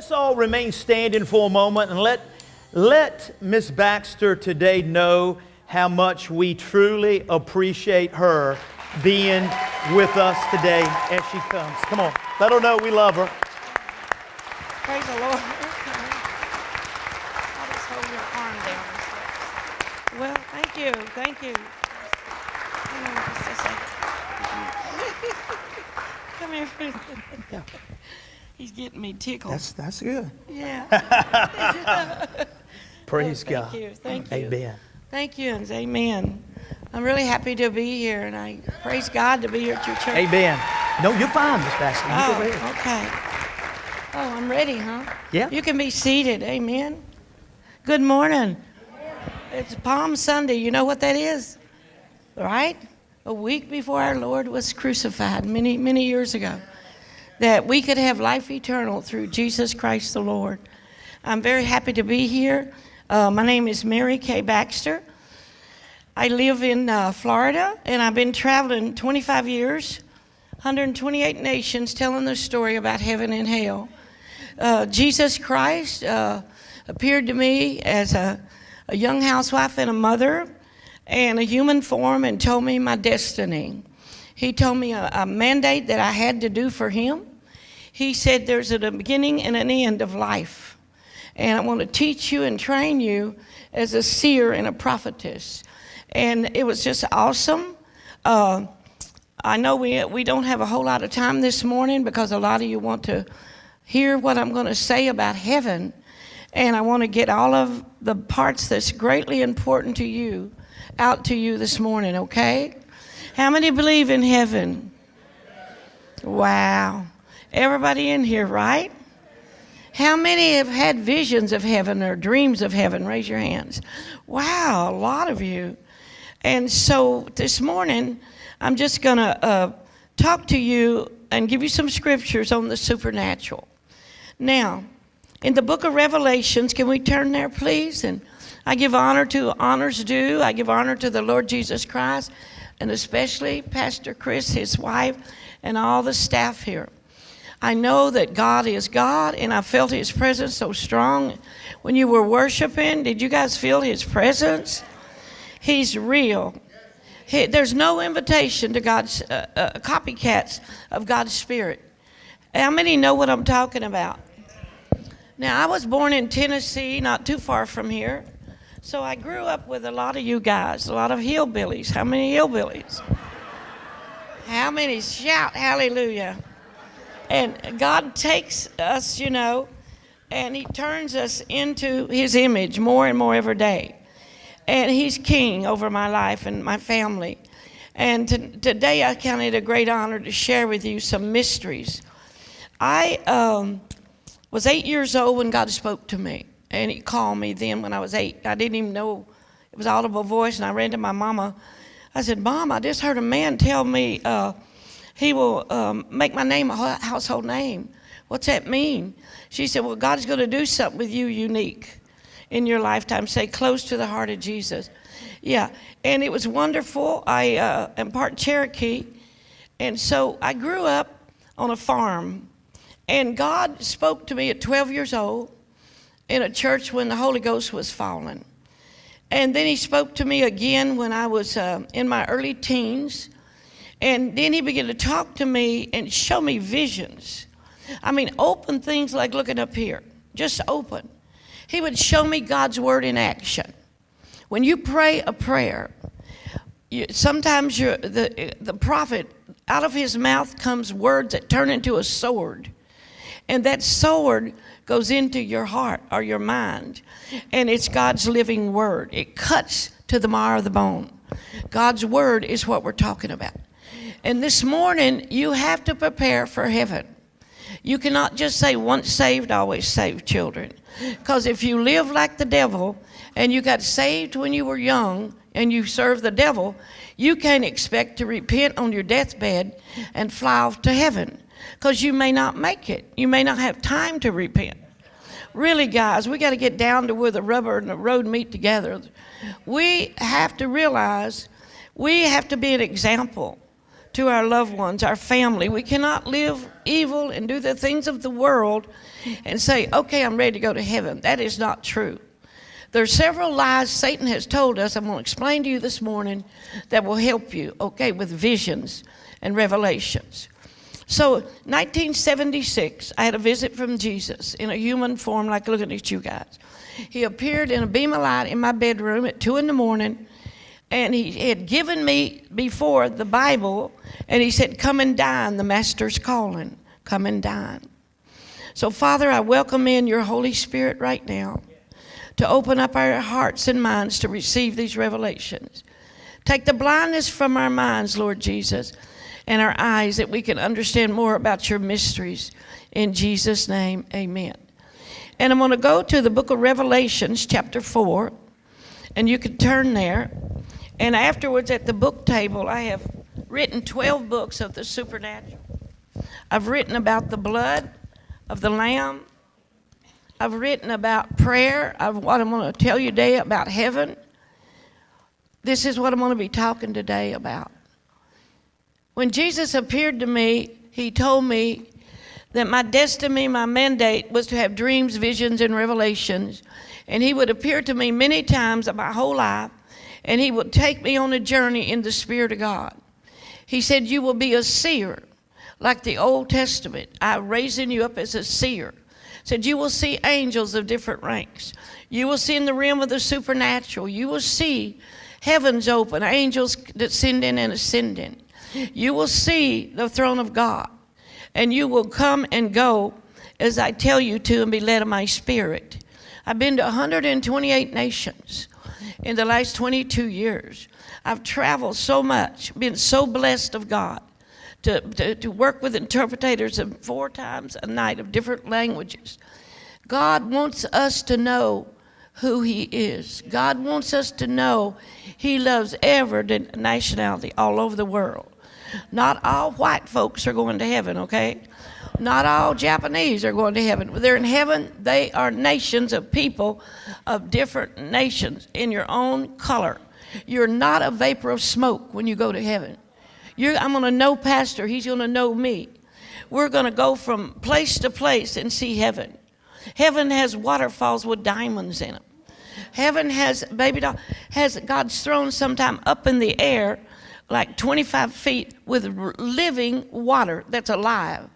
let's all remain standing for a moment and let, let Miss Baxter today know how much we truly appreciate her being with us today as she comes. Come on, let her know we love her. Praise the Lord. Just hold your arm down. Well, thank you, thank you. Hang on just a second. Come here. He's getting me tickled. That's, that's good. yeah. Praise Thank God. you, thank you. Amen. Thank you and amen. I'm really happy to be here and I praise God to be here at your church. Amen. No, you're fine, Miss Baxter. You Oh, okay. Oh, I'm ready, huh? Yeah. You can be seated. Amen. Good morning. It's Palm Sunday. You know what that is? Right? A week before our Lord was crucified, many, many years ago, that we could have life eternal through Jesus Christ the Lord. I'm very happy to be here. Uh, my name is Mary K. Baxter. I live in uh, Florida, and I've been traveling 25 years, 128 nations, telling the story about heaven and hell. Uh, Jesus Christ uh, appeared to me as a, a young housewife and a mother and a human form and told me my destiny. He told me a, a mandate that I had to do for him. He said there's a beginning and an end of life. And I want to teach you and train you as a seer and a prophetess. And it was just awesome. Uh, I know we, we don't have a whole lot of time this morning because a lot of you want to hear what I'm going to say about heaven. And I want to get all of the parts that's greatly important to you out to you this morning, okay? How many believe in heaven? Wow. Everybody in here, right? How many have had visions of heaven or dreams of heaven? Raise your hands. Wow, a lot of you. And so this morning, I'm just going to uh, talk to you and give you some scriptures on the supernatural. Now, in the book of Revelations, can we turn there, please? And I give honor to honors due. I give honor to the Lord Jesus Christ, and especially Pastor Chris, his wife, and all the staff here. I know that God is God, and I felt His presence so strong when you were worshiping. Did you guys feel His presence? He's real. He, there's no invitation to God's uh, uh, copycats of God's Spirit. How many know what I'm talking about? Now, I was born in Tennessee, not too far from here. So I grew up with a lot of you guys, a lot of hillbillies. How many hillbillies? How many shout hallelujah? And God takes us, you know, and He turns us into His image more and more every day. And He's king over my life and my family. And to, today I count it a great honor to share with you some mysteries. I um, was eight years old when God spoke to me, and He called me then when I was eight. I didn't even know it was audible voice, and I ran to my mama. I said, Mom, I just heard a man tell me. Uh, he will um, make my name a household name. What's that mean? She said, Well, God's going to do something with you unique in your lifetime. Say, close to the heart of Jesus. Yeah. And it was wonderful. I uh, am part Cherokee. And so I grew up on a farm. And God spoke to me at 12 years old in a church when the Holy Ghost was falling. And then He spoke to me again when I was uh, in my early teens and then he began to talk to me and show me visions. I mean, open things like looking up here, just open. He would show me God's word in action. When you pray a prayer, you, sometimes the, the prophet, out of his mouth comes words that turn into a sword. And that sword goes into your heart or your mind. And it's God's living word. It cuts to the marrow of the bone. God's word is what we're talking about. And this morning, you have to prepare for heaven. You cannot just say once saved, always saved, children. Because if you live like the devil and you got saved when you were young and you serve the devil, you can't expect to repent on your deathbed and fly off to heaven because you may not make it. You may not have time to repent. Really, guys, we got to get down to where the rubber and the road meet together. We have to realize we have to be an example to our loved ones, our family. We cannot live evil and do the things of the world and say, okay, I'm ready to go to heaven. That is not true. There are several lies Satan has told us, I'm going to explain to you this morning, that will help you, okay, with visions and revelations. So, 1976, I had a visit from Jesus in a human form, like looking at you guys. He appeared in a beam of light in my bedroom at 2 in the morning, and he had given me before the Bible, and he said, Come and dine, the Master's calling. Come and dine. So, Father, I welcome in your Holy Spirit right now to open up our hearts and minds to receive these revelations. Take the blindness from our minds, Lord Jesus, and our eyes that we can understand more about your mysteries. In Jesus' name, amen. And I'm going to go to the book of Revelations, chapter 4, and you can turn there. And afterwards, at the book table, I have written 12 books of the supernatural. I've written about the blood of the Lamb, I've written about prayer. I've what I'm going to tell you today about heaven. This is what I'm going to be talking today about. When Jesus appeared to me, he told me that my destiny, my mandate was to have dreams, visions, and revelations. And he would appear to me many times of my whole life, and he would take me on a journey in the Spirit of God. He said, You will be a seer, like the Old Testament. I'm raising you up as a seer said, You will see angels of different ranks. You will see in the realm of the supernatural. You will see heavens open, angels descending and ascending. You will see the throne of God. And you will come and go as I tell you to and be led of my spirit. I've been to 128 nations in the last 22 years. I've traveled so much, been so blessed of God to, to, to work with interpreters of four times a night of different languages. God wants us to know who He is. God wants us to know He loves every nationality all over the world. Not all white folks are going to heaven, okay? Not all Japanese are going to heaven. They're in heaven, they are nations of people of different nations in your own color. You're not a vapor of smoke when you go to heaven. You're, I'm going to know Pastor. He's going to know me. We're going to go from place to place and see heaven. Heaven has waterfalls with diamonds in them. Heaven has, baby doll, has God's throne sometime up in the air, like 25 feet, with living water that's alive.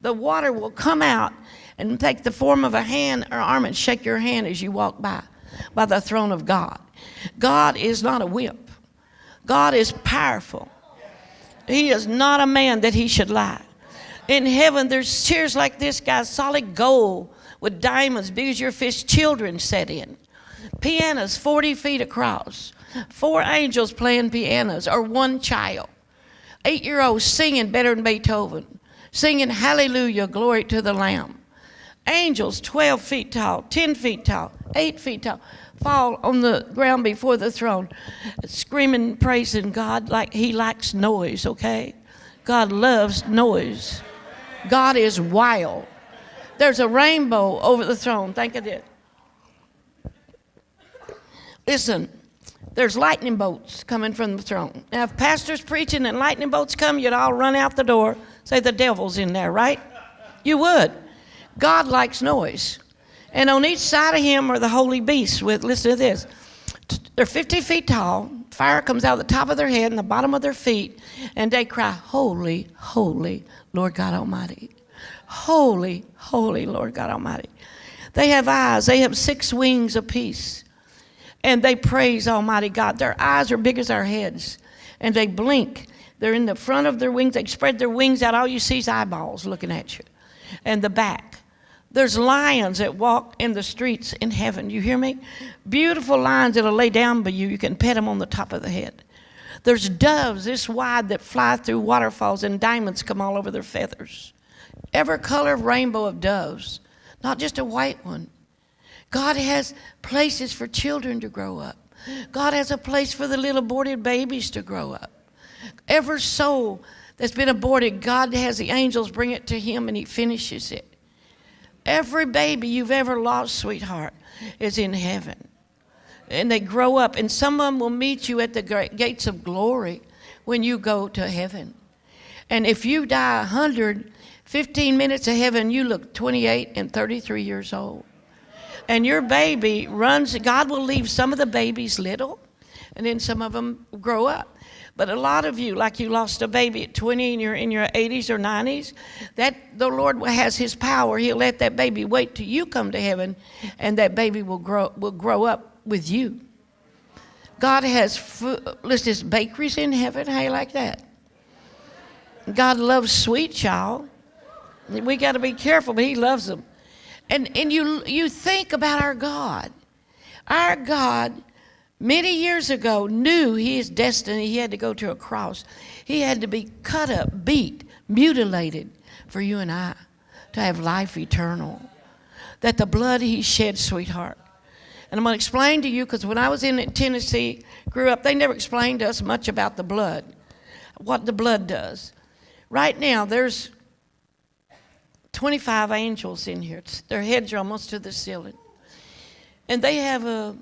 The water will come out and take the form of a hand or arm and shake your hand as you walk by, by the throne of God. God is not a wimp. God is powerful. He is not a man that he should lie. In heaven, there's chairs like this, guys, solid gold with diamonds big as your fist, children set in. Pianos 40 feet across. Four angels playing pianos, or one child. Eight year olds singing better than Beethoven, singing Hallelujah, glory to the Lamb. Angels 12 feet tall, 10 feet tall, 8 feet tall fall on the ground before the throne, screaming, praising God like He likes noise, okay? God loves noise. God is wild. There's a rainbow over the throne. Think of it. Listen, there's lightning bolts coming from the throne. Now, if pastor's preaching and lightning bolts come, you'd all run out the door, say the devil's in there, right? You would. God likes noise. And on each side of him are the holy beasts with, listen to this. They're 50 feet tall. Fire comes out of the top of their head and the bottom of their feet. And they cry, Holy, holy, Lord God Almighty. Holy, holy, Lord God Almighty. They have eyes. They have six wings apiece. And they praise Almighty God. Their eyes are big as our heads. And they blink. They're in the front of their wings. They spread their wings out. All you see is eyeballs looking at you. And the back. There's lions that walk in the streets in heaven. You hear me? Beautiful lions that'll lay down by you. You can pet them on the top of the head. There's doves this wide that fly through waterfalls, and diamonds come all over their feathers. Every color of rainbow of doves, not just a white one. God has places for children to grow up. God has a place for the little aborted babies to grow up. Every soul that's been aborted, God has the angels bring it to Him and He finishes it. Every baby you've ever lost, sweetheart, is in heaven. And they grow up, and some of them will meet you at the gates of glory when you go to heaven. And if you die 100, 15 minutes of heaven, you look 28 and 33 years old. And your baby runs, God will leave some of the babies little, and then some of them grow up. But a lot of you, like you lost a baby at 20 and you're in your 80s or 90s, that the Lord has His power. He'll let that baby wait till you come to heaven, and that baby will grow will grow up with you. God has listen, bakeries in heaven. How you like that? God loves sweet child. We got to be careful, but He loves them. And and you you think about our God. Our God many years ago knew his destiny. He had to go to a cross. He had to be cut up, beat, mutilated for you and I to have life eternal. That the blood he shed, sweetheart. And I'm going to explain to you because when I was in Tennessee, grew up, they never explained to us much about the blood, what the blood does. Right now, there's 25 angels in here. Their heads are almost to the ceiling. And they have a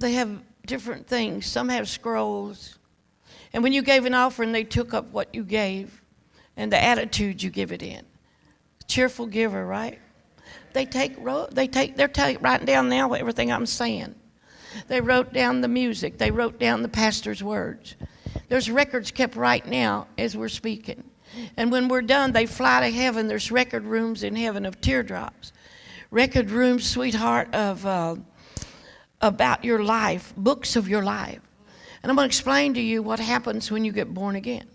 they have different things. Some have scrolls. And when you gave an offering, they took up what you gave and the attitude you give it in. Cheerful giver, right? They take they take they're take, writing down now everything I'm saying. They wrote down the music. They wrote down the pastor's words. There's records kept right now as we're speaking. And when we're done, they fly to heaven. There's record rooms in heaven of teardrops. Record rooms, sweetheart, of uh, about your life, books of your life. And I'm going to explain to you what happens when you get born again.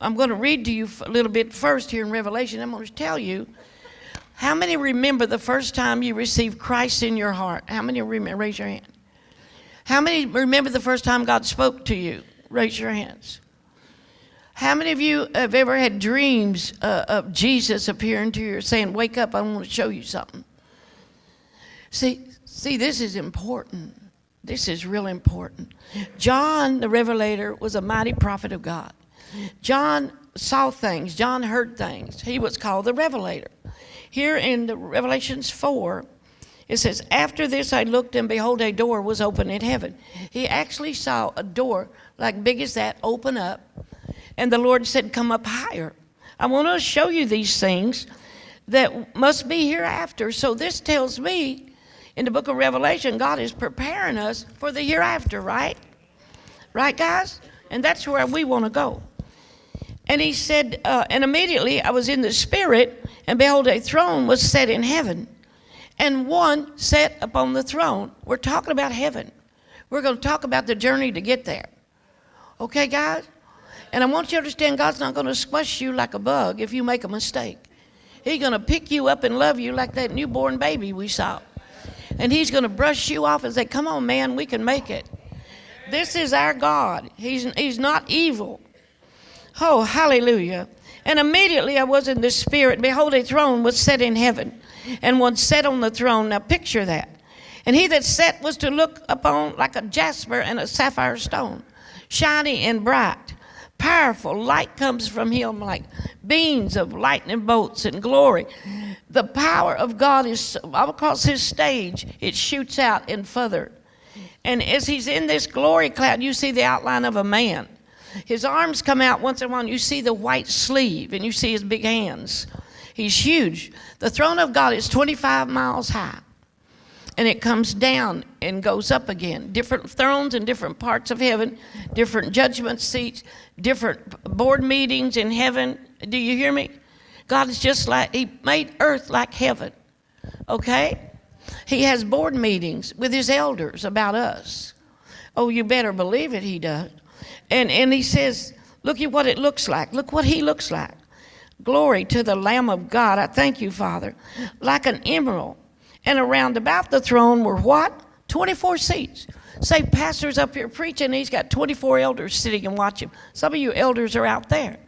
I'm going to read to you a little bit first here in Revelation. I'm going to tell you how many remember the first time you received Christ in your heart? How many remember? Raise your hand. How many remember the first time God spoke to you? Raise your hands. How many of you have ever had dreams uh, of Jesus appearing to you, saying, "Wake up! I want to show you something." See, See, this is important. This is real important. John, the Revelator, was a mighty prophet of God. John saw things, John heard things. He was called the Revelator. Here in the Revelations 4, it says, After this I looked, and behold, a door was open in heaven. He actually saw a door like big as that open up, and the Lord said, Come up higher. I want to show you these things that must be hereafter. So this tells me in the book of Revelation, God is preparing us for the hereafter, right? Right, guys? And that's where we want to go. And he said, uh, and immediately I was in the Spirit, and behold, a throne was set in heaven, and one sat upon the throne. We're talking about heaven. We're going to talk about the journey to get there. Okay, guys? And I want you to understand God's not going to squash you like a bug if you make a mistake. He's going to pick you up and love you like that newborn baby we saw and He's going to brush you off and say, Come on, man, we can make it. This is our God. He's, he's not evil. Oh, hallelujah. And immediately I was in the Spirit. Behold, a throne was set in heaven, and one sat on the throne. Now picture that. And he that sat was to look upon like a jasper and a sapphire stone, shiny and bright powerful. Light comes from him like beams of lightning bolts and glory. The power of God is all across his stage, it shoots out and further. And as he's in this glory cloud, you see the outline of a man. His arms come out once in a while, and you see the white sleeve, and you see his big hands. He's huge. The throne of God is 25 miles high and it comes down and goes up again. Different thrones in different parts of heaven, different judgment seats, different board meetings in heaven. Do you hear me? God is just like, He made earth like heaven. Okay? He has board meetings with His elders about us. Oh, you better believe it, He does. And, and He says, Look at what it looks like. Look what He looks like. Glory to the Lamb of God. I thank you, Father. Like an emerald and around about the throne were what? 24 seats. Say, pastor's up here preaching, he's got 24 elders sitting and watching. Some of you elders are out there.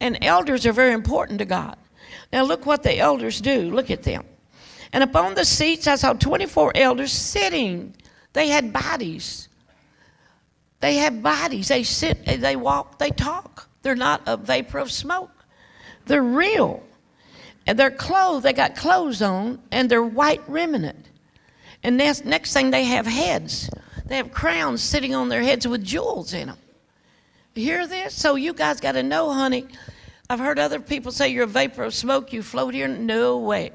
And elders are very important to God. Now, look what the elders do. Look at them. And upon the seats, I saw 24 elders sitting. They had bodies. They have bodies. They sit, they walk, they talk. They're not a vapor of smoke, they're real. And they're clothed, they got clothes on, and they're white remnant. And next, next thing, they have heads. They have crowns sitting on their heads with jewels in them. Hear this? So you guys got to know, honey. I've heard other people say you're a vapor of smoke, you float here. No way.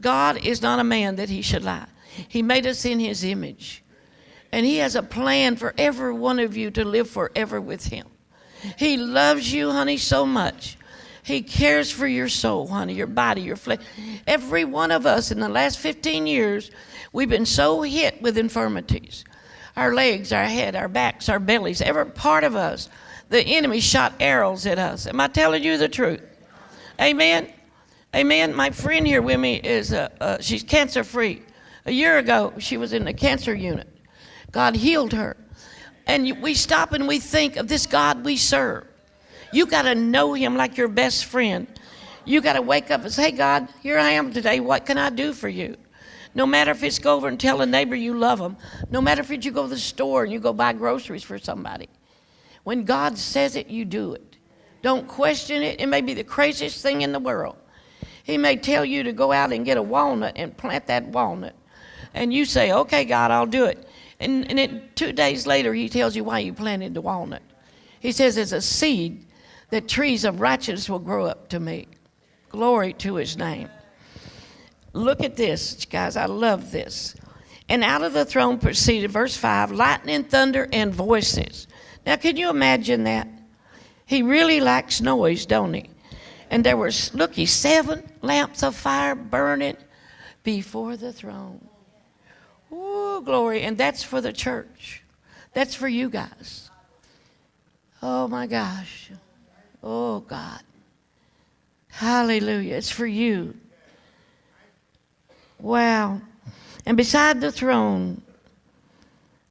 God is not a man that he should lie. He made us in his image. And he has a plan for every one of you to live forever with him. He loves you, honey, so much. He cares for your soul, honey, your body, your flesh. Every one of us in the last 15 years, we've been so hit with infirmities. Our legs, our head, our backs, our bellies, every part of us. The enemy shot arrows at us. Am I telling you the truth? Amen. Amen. My friend here with me is uh, uh, she's cancer free. A year ago, she was in the cancer unit. God healed her. And we stop and we think of this God we serve. You got to know him like your best friend. You got to wake up and say, hey, God, here I am today. What can I do for you? No matter if it's go over and tell a neighbor you love them, no matter if it's you go to the store and you go buy groceries for somebody. When God says it, you do it. Don't question it. It may be the craziest thing in the world. He may tell you to go out and get a walnut and plant that walnut. And you say, okay, God, I'll do it. And, and it, two days later, he tells you why you planted the walnut. He says, it's a seed that trees of righteousness will grow up to me. Glory to his name. Look at this, guys. I love this. And out of the throne proceeded, verse 5, lightning, thunder, and voices. Now, can you imagine that? He really likes noise, don't he? And there were, looky, seven lamps of fire burning before the throne. Ooh, glory. And that's for the church. That's for you guys. Oh my gosh. Oh God. Hallelujah. It's for you. Wow. And beside the throne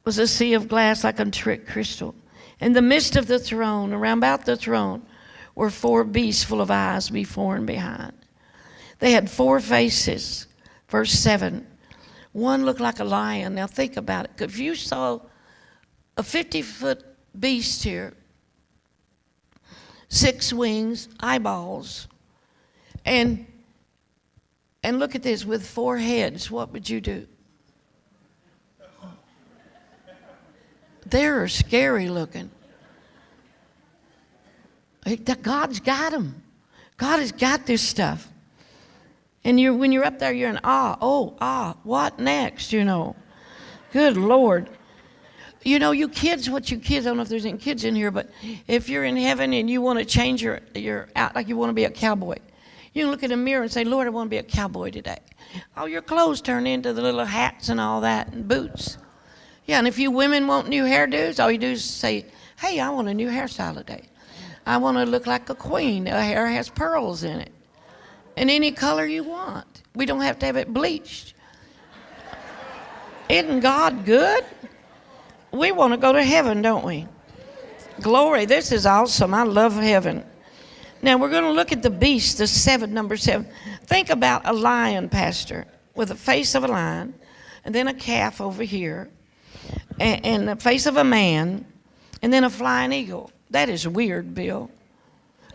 was a sea of glass like unto crystal. In the midst of the throne, around about the throne, were four beasts full of eyes before and behind. They had four faces. Verse 7. One looked like a lion. Now think about it. If you saw a 50 foot beast here, six wings, eyeballs, and and look at this with four heads, what would you do? They're scary looking. God's got them. God has got this stuff. And you're, when you're up there, you're in awe. Oh, ah, what next, you know? Good Lord. You know, you kids, what you kids, I don't know if there's any kids in here, but if you're in heaven and you want to change your, your out, like you want to be a cowboy, you can look in the mirror and say, Lord, I want to be a cowboy today. All your clothes turn into the little hats and all that and boots. Yeah, and if you women want new hairdos, all you do is say, hey, I want a new hairstyle today. I want to look like a queen. A hair has pearls in it in any color you want. We don't have to have it bleached. Isn't God good? We want to go to heaven, don't we? Glory, this is awesome. I love heaven. Now we're going to look at the beast, the seven, number seven. Think about a lion, Pastor, with the face of a lion, and then a calf over here, and, and the face of a man, and then a flying eagle. That is weird, Bill.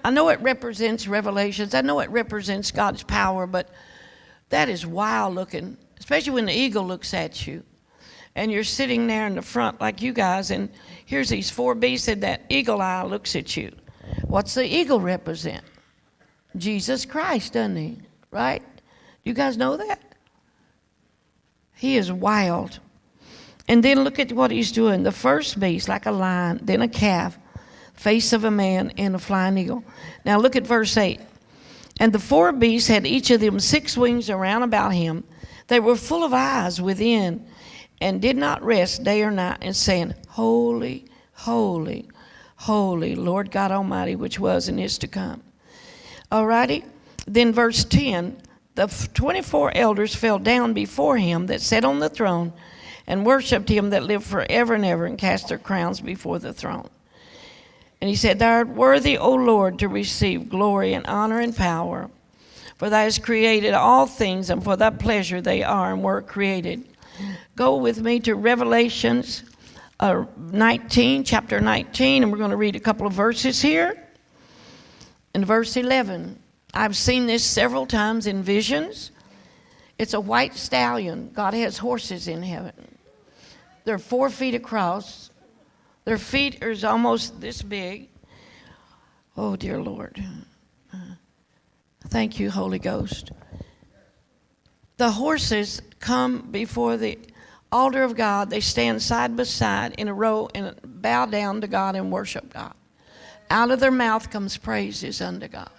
I know it represents revelations. I know it represents God's power, but that is wild looking, especially when the eagle looks at you. And you're sitting there in the front like you guys, and here's these four beasts, and that eagle eye looks at you. What's the eagle represent? Jesus Christ, doesn't he? Right? You guys know that? He is wild. And then look at what he's doing. The first beast, like a lion, then a calf, face of a man, and a flying eagle. Now look at verse 8. And the four beasts had each of them six wings around about him. They were full of eyes within, and did not rest day or night, and saying, Holy, holy, holy, Lord God Almighty, which was and is to come. Alrighty? Then verse 10 the 24 elders fell down before him that sat on the throne and worshiped him that lived forever and ever and cast their crowns before the throne. And he said, Thou art worthy, O Lord, to receive glory and honor and power. For thou hast created all things, and for thy pleasure they are and were created. Go with me to Revelations uh, 19, chapter 19, and we're going to read a couple of verses here. In verse 11, I've seen this several times in visions. It's a white stallion. God has horses in heaven. They're four feet across, Their feet are almost this big. Oh, dear Lord. Thank you, Holy Ghost. The horses come before the altar of God. They stand side by side in a row and bow down to God and worship God. Out of their mouth comes praises unto God.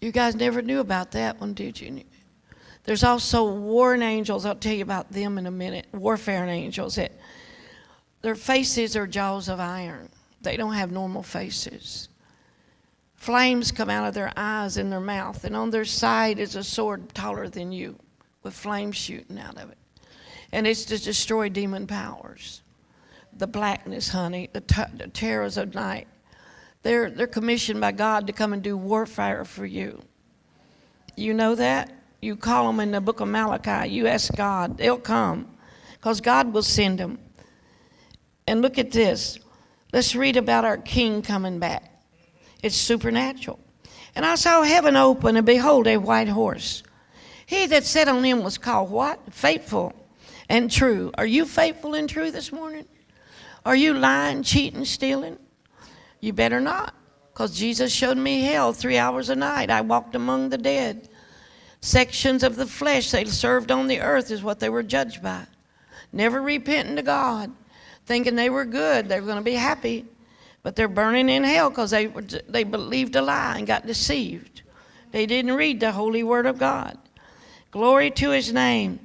You guys never knew about that one, did you? There's also warring angels. I'll tell you about them in a minute. Warfare angels that their faces are jaws of iron. They don't have normal faces. Flames come out of their eyes and their mouth, and on their side is a sword taller than you with flames shooting out of it. And it's to destroy demon powers. The blackness, honey, the, the terrors of night. They're, they're commissioned by God to come and do warfare for you. You know that? You call them in the book of Malachi. You ask God, they'll come because God will send them. And look at this. Let's read about our King coming back. It's supernatural. And I saw heaven open, and behold, a white horse. He that sat on him was called what? Faithful and true. Are you faithful and true this morning? Are you lying, cheating, stealing? You better not, because Jesus showed me hell three hours a night. I walked among the dead. Sections of the flesh they served on the earth is what they were judged by. Never repenting to God, thinking they were good, they were going to be happy. But they're burning in hell because they, they believed a lie and got deceived. They didn't read the holy word of God. Glory to his name.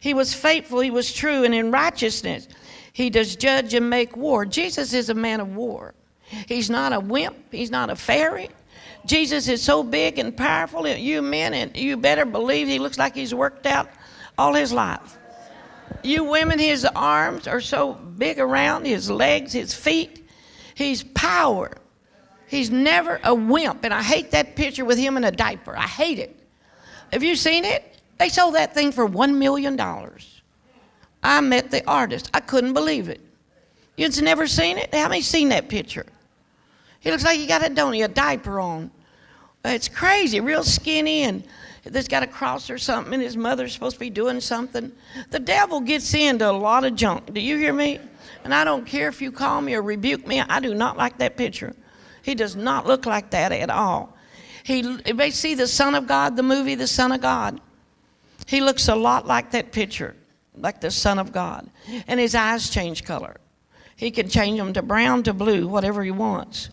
He was faithful, he was true, and in righteousness he does judge and make war. Jesus is a man of war. He's not a wimp, he's not a fairy. Jesus is so big and powerful, you men, and you better believe he looks like he's worked out all his life. You women, his arms are so big around, his legs, his feet. He's power. He's never a wimp. And I hate that picture with him in a diaper. I hate it. Have you seen it? They sold that thing for $1 million. I met the artist. I couldn't believe it. You've never seen it? How many seen that picture? He looks like he got a donny, a diaper on. It's crazy, real skinny, and there's got a cross or something, and his mother's supposed to be doing something. The devil gets into a lot of junk. Do you hear me? And I don't care if you call me or rebuke me, I do not like that picture. He does not look like that at all. He, they see the Son of God, the movie The Son of God. He looks a lot like that picture, like the Son of God. And his eyes change color. He can change them to brown to blue, whatever he wants.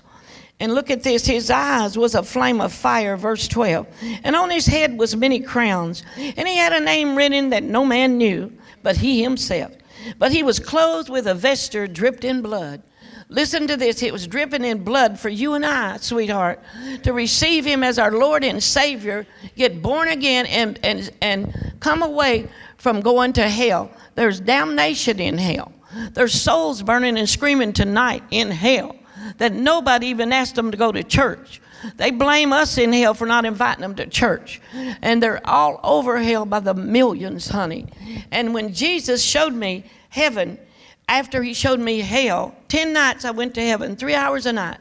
And look at this his eyes was a flame of fire, verse 12. And on his head was many crowns. And he had a name written that no man knew, but he himself. But he was clothed with a vesture dripped in blood. Listen to this. It was dripping in blood for you and I, sweetheart, to receive him as our Lord and Savior, get born again, and, and, and come away from going to hell. There's damnation in hell. There's souls burning and screaming tonight in hell that nobody even asked them to go to church. They blame us in hell for not inviting them to church. And they're all over hell by the millions, honey. And when Jesus showed me heaven, after he showed me hell, 10 nights I went to heaven, three hours a night.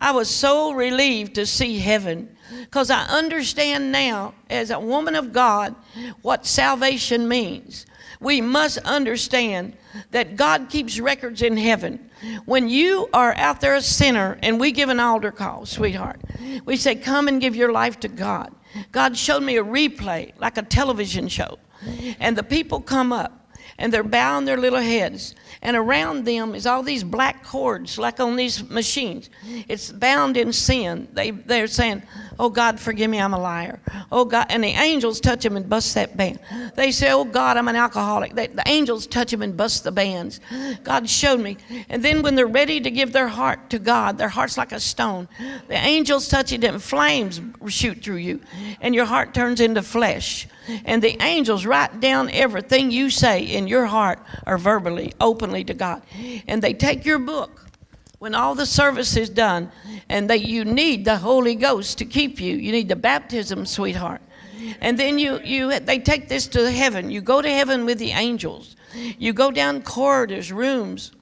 I was so relieved to see heaven because I understand now, as a woman of God, what salvation means. We must understand that God keeps records in heaven. When you are out there a sinner and we give an altar call, sweetheart, we say, Come and give your life to God. God showed me a replay, like a television show. And the people come up and they're bowing their little heads. And around them is all these black cords, like on these machines. It's bound in sin. They, they're saying, Oh God, forgive me, I'm a liar. Oh God, and the angels touch him and bust that band. They say, Oh God, I'm an alcoholic. They, the angels touch him and bust the bands. God showed me. And then when they're ready to give their heart to God, their heart's like a stone. The angels touch it and flames shoot through you, and your heart turns into flesh. And the angels write down everything you say in your heart or verbally, openly to God. And they take your book when all the service is done and that you need the Holy Ghost to keep you. You need the baptism, sweetheart. And then you, you they take this to heaven. You go to heaven with the angels. You go down corridors, rooms.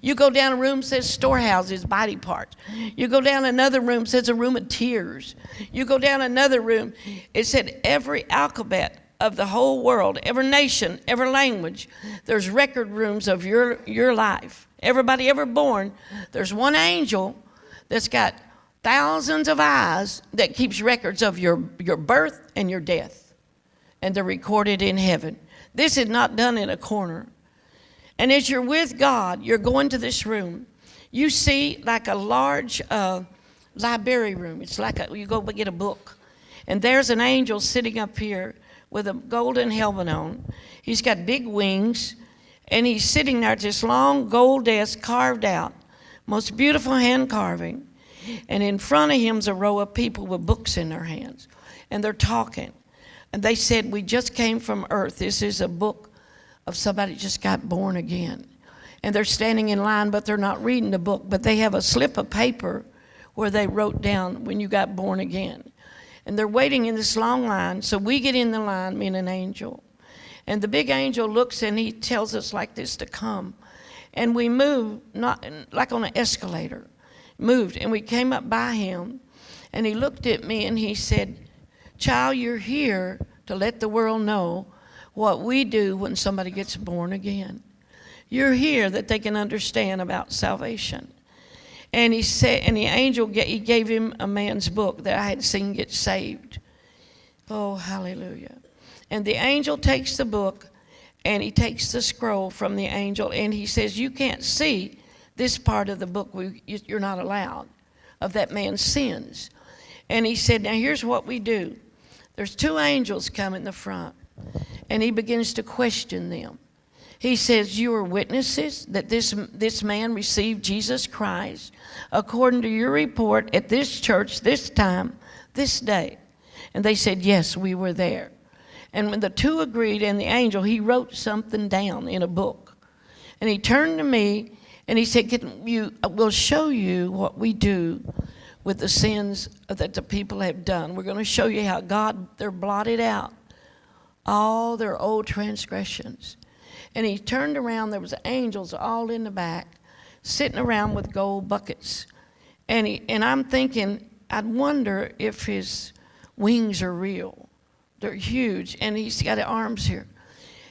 You go down a room says storehouses, body parts. You go down another room says a room of tears. You go down another room, it said every alphabet of the whole world, every nation, every language. There's record rooms of your, your life. Everybody ever born, there's one angel that's got thousands of eyes that keeps records of your, your birth and your death. And they're recorded in heaven. This is not done in a corner. And as you're with God, you're going to this room. You see like a large uh, library room. It's like a, you go get a book. And there's an angel sitting up here with a golden helmet on. He's got big wings, and he's sitting there at this long gold desk carved out. Most beautiful hand carving. And in front of him's a row of people with books in their hands. And they're talking. And they said, We just came from earth. This is a book of somebody just got born again. And they're standing in line, but they're not reading the book, but they have a slip of paper where they wrote down when you got born again. And they're waiting in this long line. So we get in the line, me and an angel. And the big angel looks and he tells us like this to come. And we move, not like on an escalator, moved. And we came up by him. And he looked at me and he said, Child, you're here to let the world know what we do when somebody gets born again. You're here that they can understand about salvation. And he said, and the angel he gave him a man's book that I had seen get saved. Oh, hallelujah. And the angel takes the book and he takes the scroll from the angel and he says, You can't see this part of the book. You're not allowed of that man's sins. And he said, Now here's what we do there's two angels come in the front and he begins to question them. He says, You are witnesses that this, this man received Jesus Christ according to your report at this church, this time, this day. And they said, Yes, we were there. And when the two agreed, and the angel, he wrote something down in a book. And he turned to me and he said, Can you, We'll show you what we do with the sins that the people have done. We're going to show you how God, they're blotted out all their old transgressions. And he turned around, there was angels all in the back, sitting around with gold buckets. And, he, and I'm thinking, I'd wonder if his wings are real. They're huge, and he's got arms here.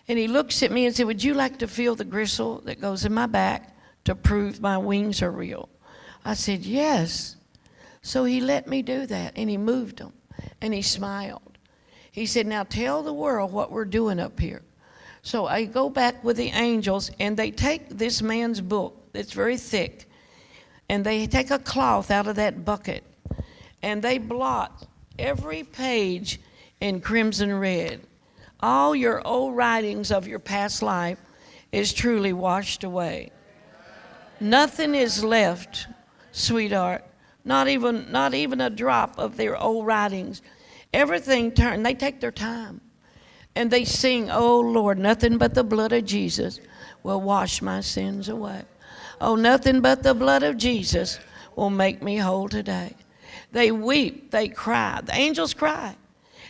And he looks at me and said, Would you like to feel the gristle that goes in my back to prove my wings are real? I said, Yes. So he let me do that, and he moved them, and he smiled. He said, Now tell the world what we're doing up here. So I go back with the angels, and they take this man's book that's very thick, and they take a cloth out of that bucket, and they blot every page in crimson red. All your old writings of your past life is truly washed away. Nothing is left, sweetheart. Not even, not even a drop of their old writings Everything turned, they take their time. And they sing, Oh Lord, nothing but the blood of Jesus will wash my sins away. Oh, nothing but the blood of Jesus will make me whole today. They weep, they cry. The angels cry.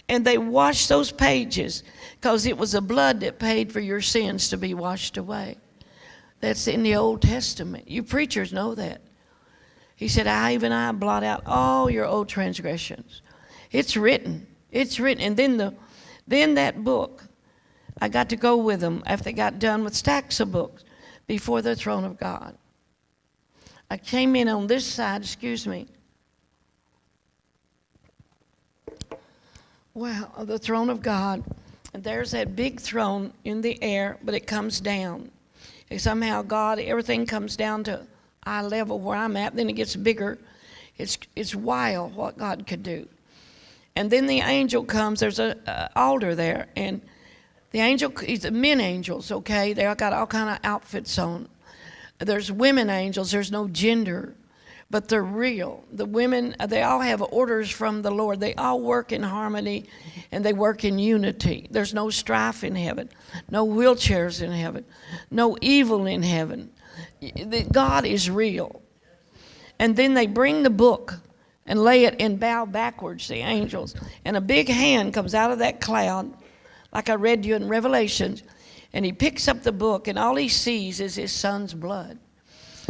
And they wash those pages because it was the blood that paid for your sins to be washed away. That's in the Old Testament. You preachers know that. He said, I even I blot out all your old transgressions. It's written. It's written. And then the then that book, I got to go with them after they got done with stacks of books before the throne of God. I came in on this side, excuse me. Wow, the throne of God. And there's that big throne in the air, but it comes down. And somehow God, everything comes down to eye level where I'm at, then it gets bigger. It's, it's wild what God could do. And then the angel comes. There's a, a altar there, and the angel, he's men angels. Okay, they got all kind of outfits on. There's women angels. There's no gender, but they're real. The women, they all have orders from the Lord. They all work in harmony, and they work in unity. There's no strife in heaven, no wheelchairs in heaven, no evil in heaven. God is real. And then they bring the book and lay it and bow backwards, the angels. And a big hand comes out of that cloud, like I read you in Revelations, and he picks up the book, and all he sees is his son's blood.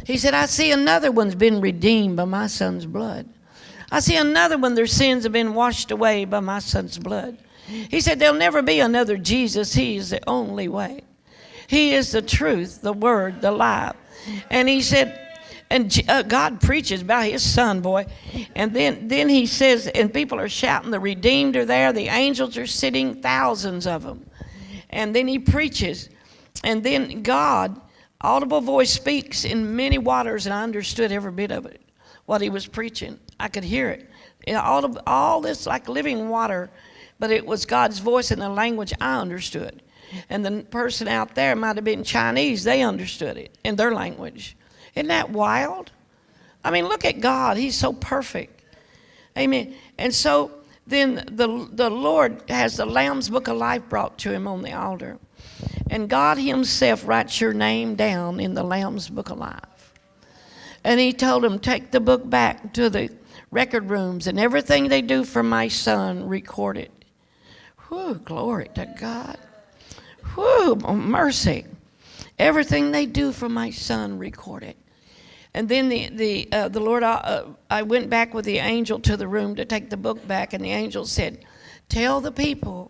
He said, I see another one's been redeemed by my son's blood. I see another one, their sins have been washed away by my son's blood. He said, There'll never be another Jesus. He is the only way. He is the truth, the word, the life. And he said, and uh, God preaches about his son, boy. And then, then he says, and people are shouting, the redeemed are there, the angels are sitting, thousands of them. And then he preaches. And then God, audible voice speaks in many waters, and I understood every bit of it, what he was preaching. I could hear it. All, all this like living water, but it was God's voice in the language I understood. And the person out there might have been Chinese, they understood it in their language. Isn't that wild? I mean, look at God. He's so perfect. Amen. And so then the, the Lord has the Lamb's Book of Life brought to him on the altar. And God Himself writes your name down in the Lamb's Book of Life. And He told him, Take the book back to the record rooms and everything they do for my son, record it. Whew, glory to God. Whew, mercy. Everything they do for my son, record it. And then the, the, uh, the Lord, uh, I went back with the angel to the room to take the book back, and the angel said, Tell the people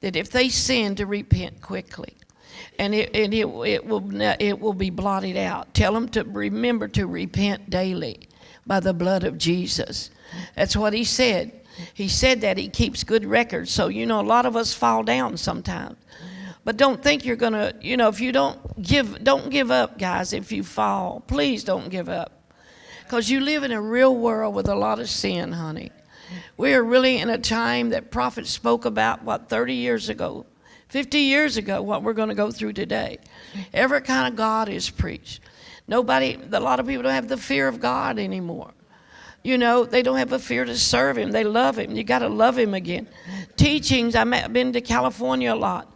that if they sin, to repent quickly. And it, and it, it, will, it will be blotted out. Tell them to remember to repent daily by the blood of Jesus. That's what he said. He said that he keeps good records. So, you know, a lot of us fall down sometimes. But don't think you're going to, you know, if you don't give, don't give up, guys, if you fall. Please don't give up. Because you live in a real world with a lot of sin, honey. We are really in a time that prophets spoke about, what, 30 years ago, 50 years ago, what we're going to go through today. Every kind of God is preached. Nobody, a lot of people don't have the fear of God anymore. You know, they don't have a fear to serve Him. They love Him. You got to love Him again. Teachings, I've been to California a lot.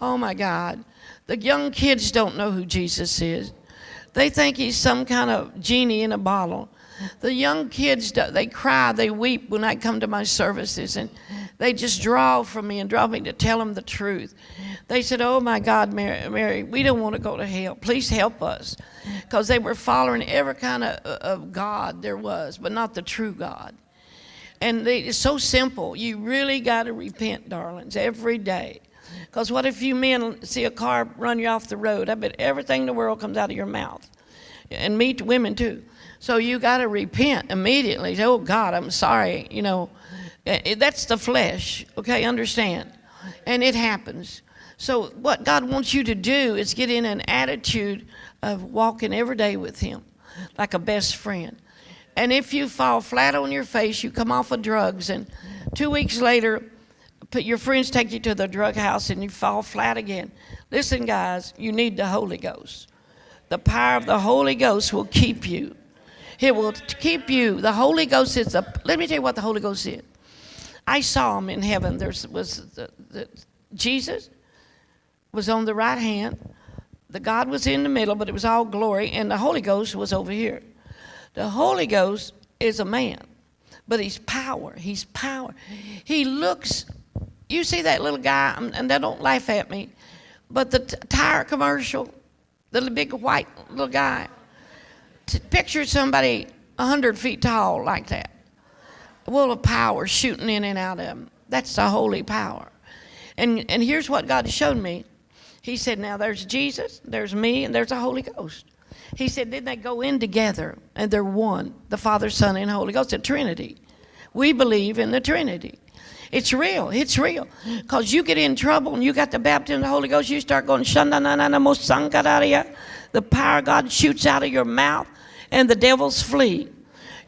Oh my God. The young kids don't know who Jesus is. They think He's some kind of genie in a bottle. The young kids, they cry, they weep when I come to my services, and they just draw from me and draw me to tell them the truth. They said, Oh my God, Mary, Mary we don't want to go to hell. Please help us. Because they were following every kind of, uh, of God there was, but not the true God. And they, it's so simple. You really got to repent, darlings, every day. Because what if you men see a car run you off the road? I bet everything in the world comes out of your mouth. And me, women too. So you got to repent immediately. Say, oh God, I'm sorry. You know, eh, eh, that's the flesh. Okay, understand? And it happens. So what God wants you to do is get in an attitude of walking every day with Him, like a best friend. And if you fall flat on your face, you come off of drugs, and two weeks later, put your friends take you to the drug house and you fall flat again. Listen, guys, you need the Holy Ghost. The power of the Holy Ghost will keep you. It will keep you. The Holy Ghost is a. Let me tell you what the Holy Ghost is. I saw him in heaven. There was the, the, Jesus was on the right hand. The God was in the middle, but it was all glory, and the Holy Ghost was over here. The Holy Ghost is a man, but he's power. He's power. He looks. You see that little guy, um, and they don't laugh at me, but the tire commercial, the big white little guy picture somebody 100 feet tall like that. A Well, of power shooting in and out of them. That's the holy power. And, and here's what God showed me. He said, Now there's Jesus, there's me, and there's the Holy Ghost. He said, Didn't they go in together? And they're one the Father, Son, and Holy Ghost, the Trinity. We believe in the Trinity. It's real. It's real. Because you get in trouble and you got the baptism of the Holy Ghost, you start going, the power of God shoots out of your mouth and the devils flee.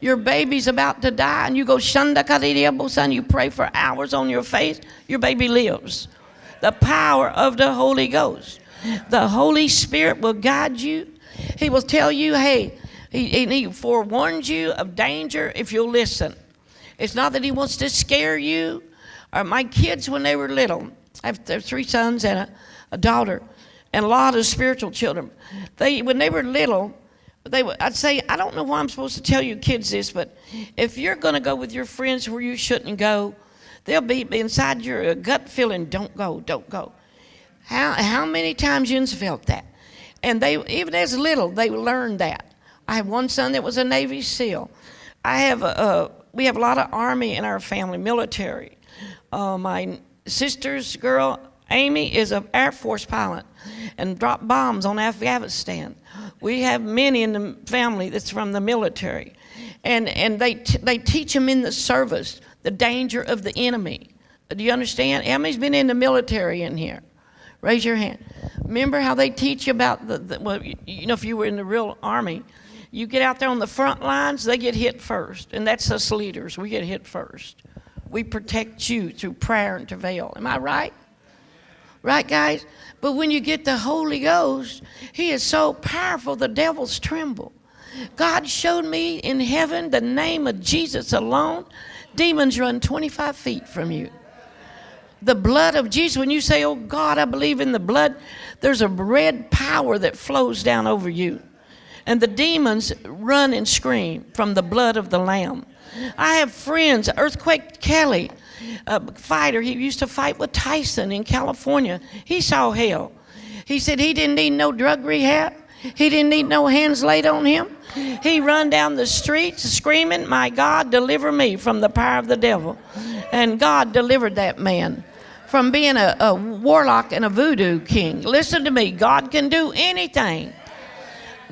Your baby's about to die and you go shanda you pray for hours on your face, your baby lives. The power of the Holy Ghost. The Holy Spirit will guide you. He will tell you, hey, he, he forewarns you of danger if you'll listen. It's not that he wants to scare you. Or my kids, when they were little, I have three sons and a, a daughter and a lot of spiritual children. They, when they were little, they would, I'd say, I don't know why I'm supposed to tell you kids this, but if you're going to go with your friends where you shouldn't go, they'll be inside your gut feeling, don't go, don't go. How, how many times you felt that? And they, even as little, they learned that. I have one son that was a Navy SEAL. I have a, a we have a lot of Army in our family, military. Uh, my sister's girl, Amy, is an Air Force pilot and dropped bombs on Afghanistan. We have many in the family that's from the military. And, and they, they teach them in the service the danger of the enemy. Do you understand? Many's been in the military in here? Raise your hand. Remember how they teach you about the, the well, you know, if you were in the real army, you get out there on the front lines, they get hit first. And that's us leaders. We get hit first. We protect you through prayer and travail. Am I right? Right, guys? But when you get the Holy Ghost, He is so powerful, the devils tremble. God showed me in heaven the name of Jesus alone. Demons run 25 feet from you. The blood of Jesus, when you say, Oh God, I believe in the blood, there's a red power that flows down over you. And the demons run and scream from the blood of the Lamb. I have friends, Earthquake Kelly, a fighter. He used to fight with Tyson in California. He saw hell. He said he didn't need no drug rehab. He didn't need no hands laid on him. He run down the streets screaming, "My God, deliver me from the power of the devil!" And God delivered that man from being a, a warlock and a voodoo king. Listen to me. God can do anything.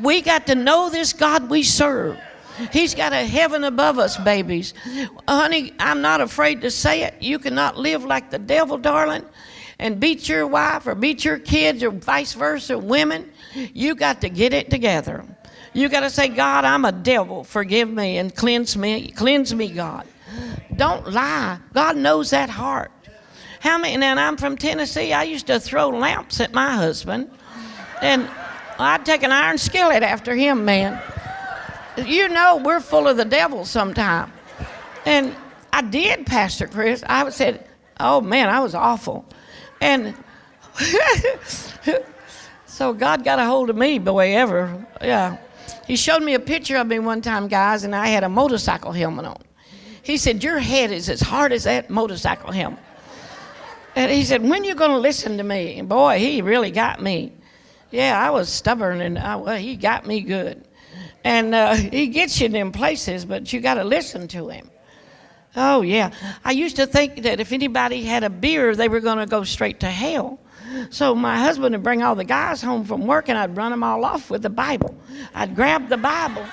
We got to know this God we serve. He's got a heaven above us, babies. Uh, honey, I'm not afraid to say it. You cannot live like the devil, darling, and beat your wife or beat your kids or vice versa, women. You got to get it together. You got to say, God, I'm a devil. Forgive me and cleanse me. Cleanse me, God. Don't lie. God knows that heart. How many? And I'm from Tennessee. I used to throw lamps at my husband, and I'd take an iron skillet after him, man you know we're full of the devil sometime. And I did, Pastor Chris. I said, oh man, I was awful. And so God got a hold of me, boy, ever. Yeah. He showed me a picture of me one time, guys, and I had a motorcycle helmet on. He said, Your head is as hard as that motorcycle helmet. And he said, When you going to listen to me? And boy, he really got me. Yeah, I was stubborn, and I, well, he got me good. And uh, he gets you in them places, but you got to listen to him. Oh, yeah. I used to think that if anybody had a beer, they were going to go straight to hell. So my husband would bring all the guys home from work, and I'd run them all off with the Bible. I'd grab the Bible,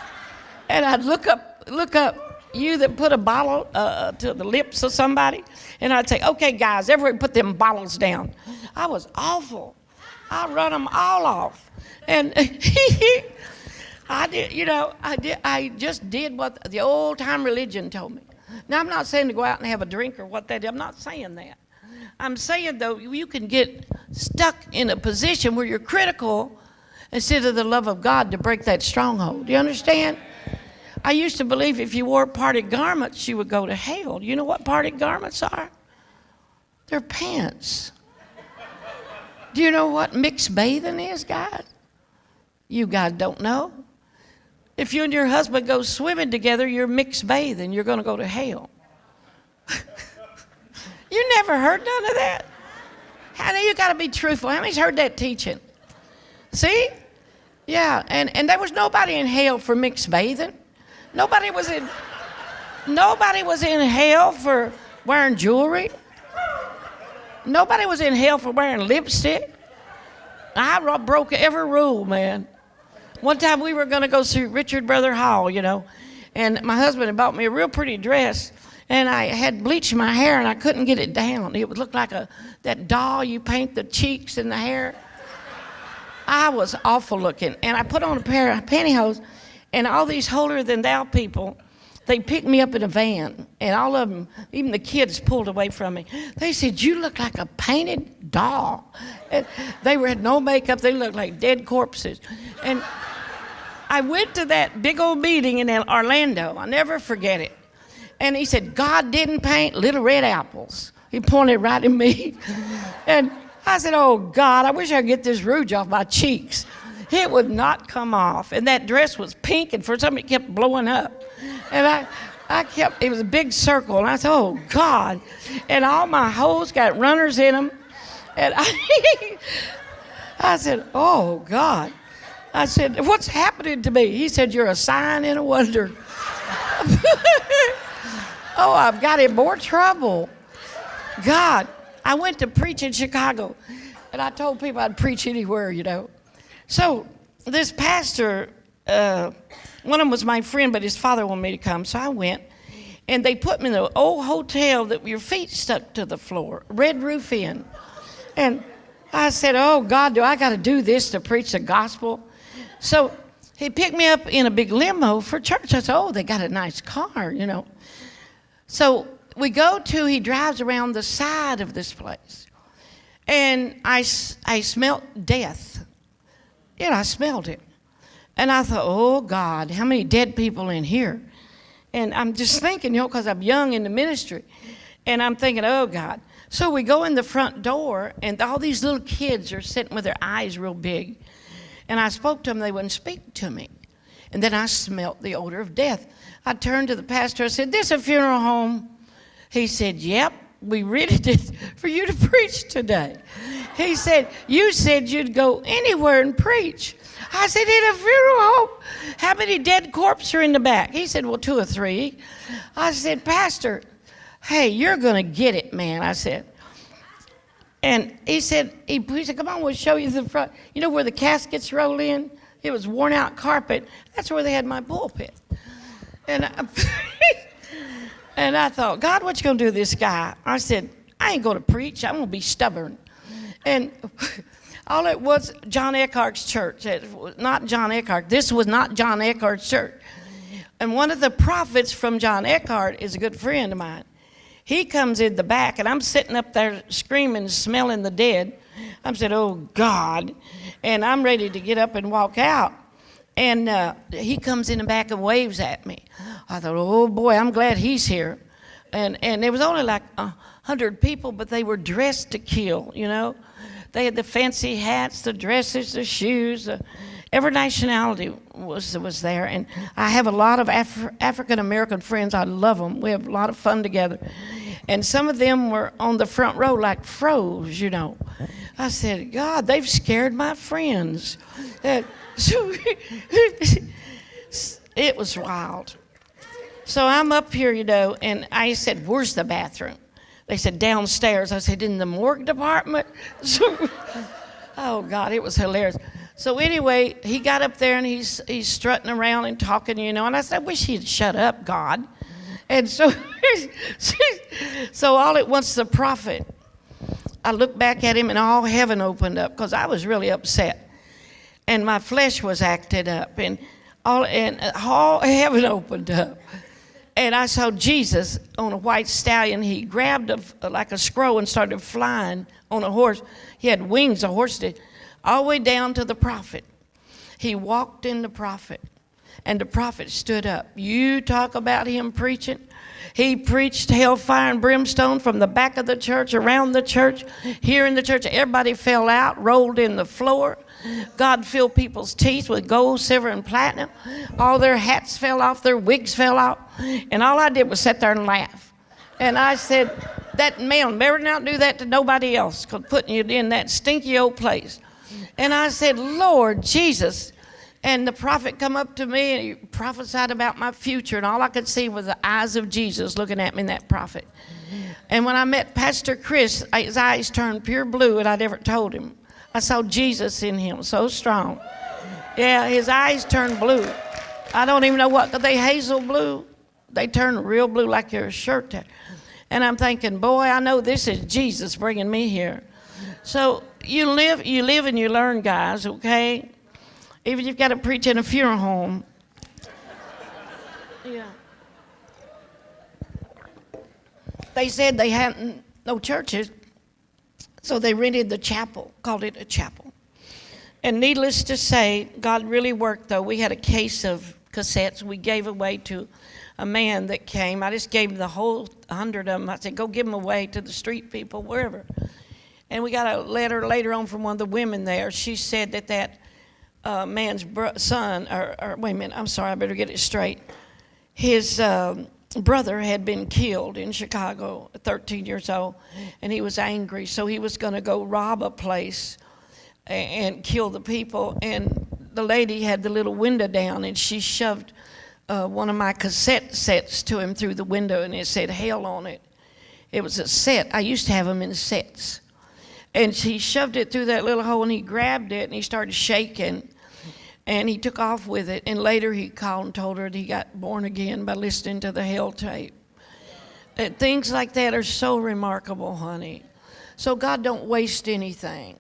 and I'd look up, look up you that put a bottle uh, to the lips of somebody, and I'd say, "Okay, guys, everybody put them bottles down." I was awful. I run them all off, and he I did, you know, I did. I just did what the old time religion told me. Now, I'm not saying to go out and have a drink or what that. I'm not saying that. I'm saying though, you can get stuck in a position where you're critical instead of the love of God to break that stronghold. Do you understand? I used to believe if you wore parted garments, you would go to hell. You know what parted garments are? They're pants. Do you know what mixed bathing is, guys? You guys don't know. If you and your husband go swimming together, you're mixed bathing. You're going to go to hell. you never heard none of that. Honey, you got to be truthful. How many's heard that teaching? See? Yeah, and, and there was nobody in hell for mixed bathing. Nobody was in nobody was in hell for wearing jewelry. Nobody was in hell for wearing lipstick. I broke every rule, man. One time we were going to go see Richard Brother Hall, you know, and my husband had bought me a real pretty dress, and I had bleached my hair and I couldn't get it down. It would look like a that doll you paint the cheeks and the hair. I was awful looking, and I put on a pair of pantyhose, and all these holier than thou people they picked me up in a van, and all of them, even the kids, pulled away from me. They said, "You look like a painted doll." And they were, had no makeup. They looked like dead corpses, and I went to that big old meeting in Orlando. I'll never forget it. And he said, God didn't paint little red apples. He pointed right at me. And I said, Oh, God, I wish I could get this rouge off my cheeks. It would not come off. And that dress was pink, and for some it kept blowing up. And I, I kept, it was a big circle. And I said, Oh, God. And all my holes got runners in them. And I, I said, Oh, God. I said, What's happening to me? He said, You're a sign and a wonder. oh, I've got in more trouble. God, I went to preach in Chicago, and I told people I'd preach anywhere, you know. So this pastor, uh, one of them was my friend, but his father wanted me to come, so I went. And they put me in an old hotel that your feet stuck to the floor, red roof in. And I said, Oh God, do I got to do this to preach the gospel? So he picked me up in a big limo for church. I said, Oh, they got a nice car, you know. So we go to, he drives around the side of this place. And I, I smelt death. Yeah, I smelled it. And I thought, oh God, how many dead people in here? And I'm just thinking, you know, because I'm young in the ministry. And I'm thinking, oh God. So we go in the front door, and all these little kids are sitting with their eyes real big. And I spoke to them, they wouldn't speak to me. And then I smelt the odor of death. I turned to the pastor, I said, This a funeral home? He said, Yep, we rented it for you to preach today. He said, You said you'd go anywhere and preach. I said, In a funeral home? How many dead corpses are in the back? He said, Well, two or three. I said, Pastor, hey, you're going to get it, man. I said, and he said, he, he said, come on, we'll show you the front. You know where the caskets roll in? It was worn out carpet. That's where they had my pulpit. And I, and I thought, God, what you going to do with this guy? I said, I ain't to preach. I'm to be stubborn. And all it was, John Eckhardt's church. It was Not John Eckhardt. This was not John Eckhardt's church. And one of the prophets from John Eckhardt is a good friend of mine. He comes in the back, and I'm sitting up there screaming, smelling the dead. I'm saying, Oh God. And I'm ready to get up and walk out. And uh, he comes in the back and waves at me. I thought, Oh boy, I'm glad he's here. And, and there was only like a hundred people, but they were dressed to kill, you know. They had the fancy hats, the dresses, the shoes. Every nationality was was there, and I have a lot of Af- African American friends. I love them. We have a lot of fun together, and some of them were on the front row like froze, you know. I said, God, they've scared my friends. So it was wild. So I'm up here, you know, and I said, "Where's the bathroom?" They said downstairs. I said, "In the morgue department." So, oh God, it was hilarious. So anyway, he got up there and he's he's strutting around and talking, you know. And I said, I wish he'd shut up, God. And so, so all at once the prophet, I looked back at him and all heaven opened up because I was really upset, and my flesh was acted up, and all and all heaven opened up. And I saw Jesus on a white stallion. He grabbed a, like a scroll and started flying on a horse. He had wings, a horse did all the way down to the prophet. He walked in the prophet, and the prophet stood up. You talk about him preaching. He preached hellfire and brimstone from the back of the church, around the church, here in the church. Everybody fell out, rolled in the floor. God filled people's teeth with gold, silver, and platinum. All their hats fell off, their wigs fell off. And all I did was sit there and laugh. And I said, That man, better not do that to nobody else, because putting you in that stinky old place. And I said, Lord Jesus. And the prophet come up to me and he prophesied about my future, and all I could see was the eyes of Jesus looking at me in that prophet. And when I met Pastor Chris, his eyes turned pure blue, and I never told him. I saw Jesus in him, so strong. Yeah, his eyes turned blue. I don't even know what, they hazel blue? They turn real blue like your shirt. And I'm thinking, boy, I know this is Jesus bringing me here. So you live, you live and you learn, guys. Okay, even if you've got to preach in a funeral home. Yeah. They said they hadn't no churches, so they rented the chapel, called it a chapel. And needless to say, God really worked. Though we had a case of cassettes we gave away to a man that came. I just gave him the whole hundred of them. I said, "Go give them away to the street people, wherever." And we got a letter later on from one of the women there. She said that that uh, man's son, or, or, wait a minute, I'm sorry, I better get it straight. His um, brother had been killed in Chicago, 13 years old, and he was angry, so he was going to go rob a place and, and, kill the people. And the lady had the little window down, and she shoved uh, one of my cassette sets to him through the window, and it said hell on it. It was a set. I used to have them in sets. And he shoved it through that little hole and he grabbed it and he started shaking and he took off with it. And later he called and told her that he got born again by listening to the hell tape. And things like that are so remarkable, honey. So God don't waste anything.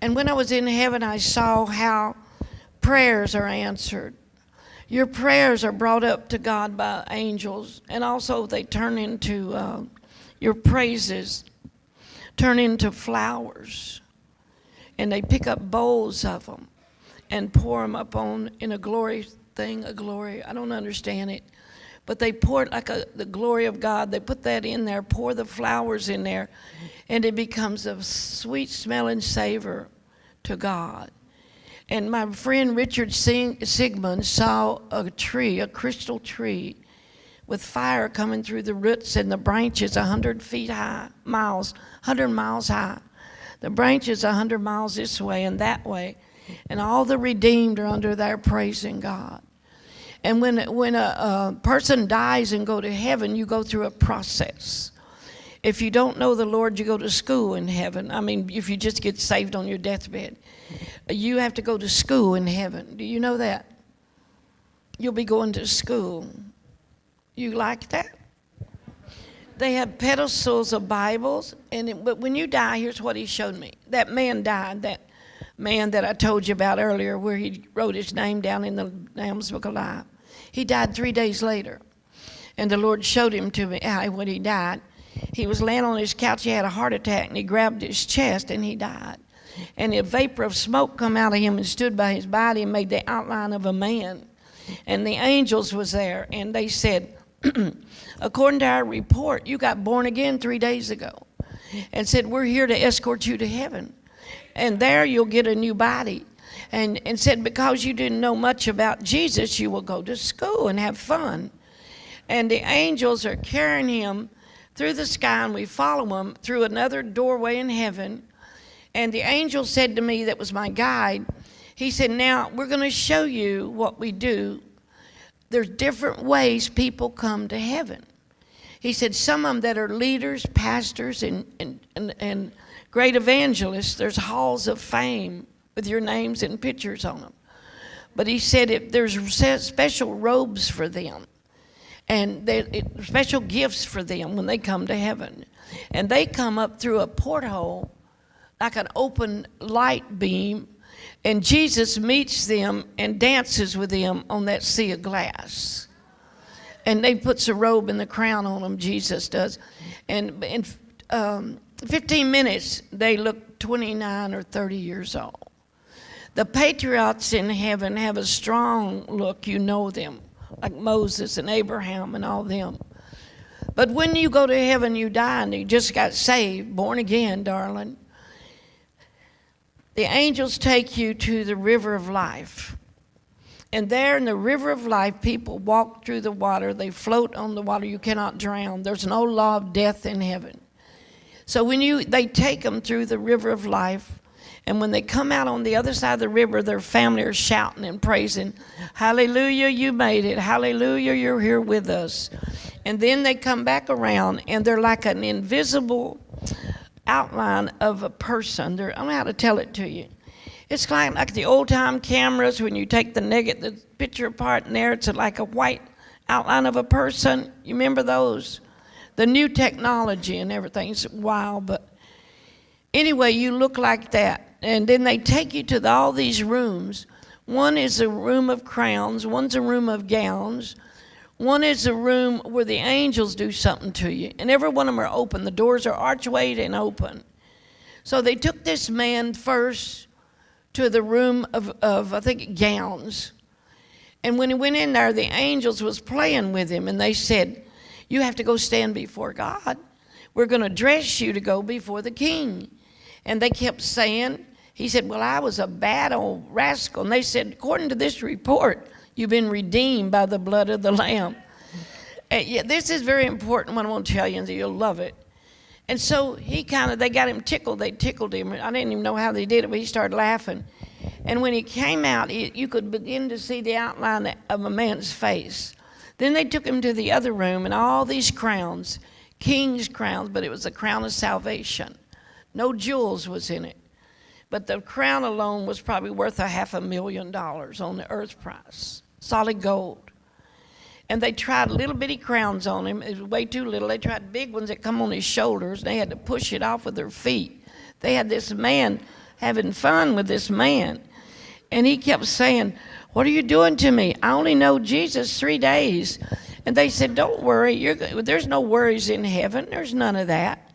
And when I was in heaven, I saw how prayers are answered. Your prayers are brought up to God by angels, and also they turn into uh, your praises, turn into flowers, and they pick up bowls of them and pour them up on in a glory thing, a glory. I don't understand it, but they pour it like a, the glory of God. They put that in there, pour the flowers in there, and it becomes a sweet smelling savor to God. And my friend Richard Sigmund saw a tree, a crystal tree, with fire coming through the roots and the branches 100 feet high, miles, 100 miles high. The branches 100 miles this way and that way. And all the redeemed are under there praising God. And when, when a, a person dies and go to heaven, you go through a process. If you don't know the Lord, you go to school in heaven. I mean, if you just get saved on your deathbed, you have to go to school in heaven. Do you know that? You'll be going to school. You like that? They have pedestals of Bibles, and it, but when you die, here's what he showed me. That man died. That man that I told you about earlier, where he wrote his name down in the Lamb's Book of Life. He died three days later, and the Lord showed him to me when he died he was laying on his couch. He had a heart attack, and he grabbed his chest, and he died. And a vapor of smoke come out of him and stood by his body and made the outline of a man. And the angels was there, and they said, according to our report, you got born again three days ago, and said we're here to escort you to heaven, and there you'll get a new body. And, and said because you didn't know much about Jesus, you will go to school and have fun. And the angels are carrying him through the sky and we follow him through another doorway in heaven. And the angel said to me, that was my guide, he said, Now we're going to show you what we do. There's different ways people come to heaven. He said, Some of them that are leaders, pastors, and, and, and, and great evangelists, there's halls of fame with your names and pictures on them. But he said, if there's special robes for them and they, special gifts for them when they come to heaven. And they come up through a porthole, like an open light beam, and Jesus meets them and dances with them on that sea of glass. And they puts a robe and the crown on them, Jesus does. And in um, 15 minutes, they look 29 or 30 years old. The patriots in heaven have a strong look, you know them like Moses and Abraham and all them. But when you go to heaven, you die and you just got saved, born again, darling. The angels take you to the river of life. And there in the river of life, people walk through the water. They float on the water. You cannot drown. There's no law of death in heaven. So when you they take them through the river of life, and when they come out on the other side of the river, their family are shouting and praising, Hallelujah, you made it. Hallelujah, you're here with us. And then they come back around and they're like an invisible outline of a person. They're, I don't know how to tell it to you. It's kind of like the old time cameras when you take the negative the picture apart and there it's like a white outline of a person. You remember those? The new technology and everything's wild, but anyway, you look like that and then they take you to the, all these rooms. One is a room of crowns, one's a room of gowns, one is a room where the angels do something to you, and every one of them are open. The doors are archwayed and open. So they took this man first to the room of, of I think, gowns. And when he went in there, the angels was playing with him, and they said, You have to go stand before God. We're going to dress you to go before the king. And they kept saying, he said, Well, I was a bad old rascal. And they said, According to this report, you've been redeemed by the blood of the Lamb. And yeah, this is very important one I want to tell you, and you'll love it. And so he kind of, they got him tickled. They tickled him. I didn't even know how they did it, but he started laughing. And when he came out, you could begin to see the outline of a man's face. Then they took him to the other room, and all these crowns king's crowns, but it was the crown of salvation. No jewels was in it. But the crown alone was probably worth a half a million dollars on the earth price, solid gold. And they tried little bitty crowns on him. It was way too little. They tried big ones that come on his shoulders. They had to push it off with their feet. They had this man having fun with this man. And he kept saying, What are you doing to me? I only know Jesus three days. And they said, Don't worry. You're, there's no worries in heaven. There's none of that.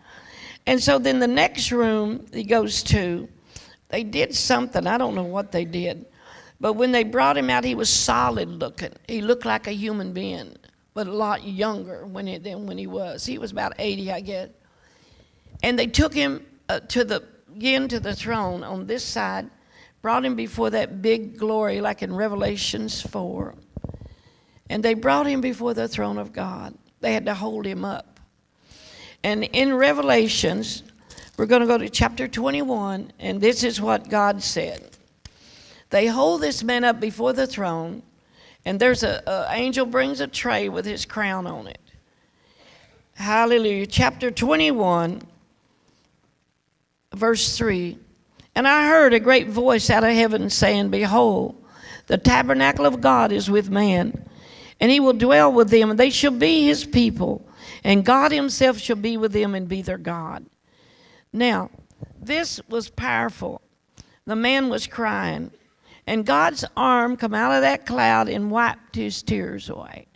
And so then the next room he goes to, they did something. I don't know what they did. But when they brought him out, he was solid looking. He looked like a human being, but a lot younger when he, than when he was. He was about 80, I guess. And they took him uh, to the again to the throne on this side, brought him before that big glory, like in Revelations 4. And they brought him before the throne of God. They had to hold him up. And in Revelations, we're going to go to chapter 21, and this is what God said. They hold this man up before the throne, and there's a, a angel brings a tray with his crown on it. Hallelujah. Chapter 21, verse 3. And I heard a great voice out of heaven saying, Behold, the tabernacle of God is with man, and he will dwell with them, and they shall be his people, and God himself shall be with them and be their God. Now, this was powerful. The man was crying, and God's arm come out of that cloud and wiped his tears away.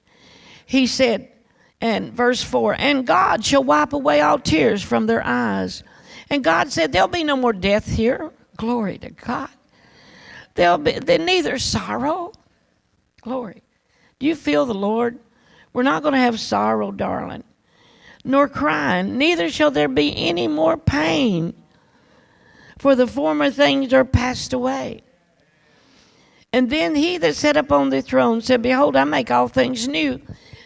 He said, and verse 4 And God shall wipe away all tears from their eyes. And God said, There'll be no more death here. Glory to God. There'll be then neither sorrow. Glory. Do you feel the Lord? We're not going to have sorrow, darling, nor crying, neither shall there be any more pain, for the former things are passed away. And then he that sat upon the throne said, Behold, I make all things new.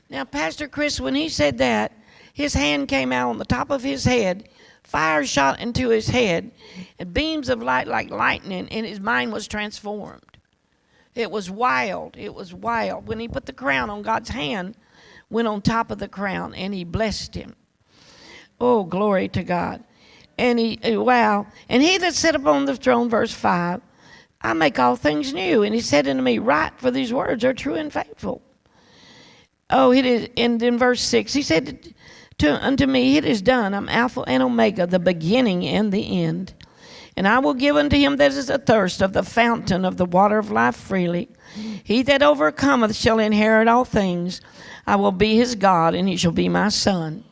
Now, Pastor Chris, when he said that, his hand came out on the top of his head, fire shot into his head, and beams of light like lightning, and his mind was transformed. It was wild. It was wild. When he put the crown on God's hand, went on top of the crown, and he blessed him. Oh, glory to God. And he, wow. And he that sat upon the throne, verse 5, I make all things new. And he said unto me, Write, for these words are true and faithful. Oh, it is, and in verse 6, he said to, unto me, It is done. I'm Alpha and Omega, the beginning and the end. And I will give unto him that is athirst of the fountain of the water of life freely. He that overcometh shall inherit all things. I will be his God, and he shall be my son.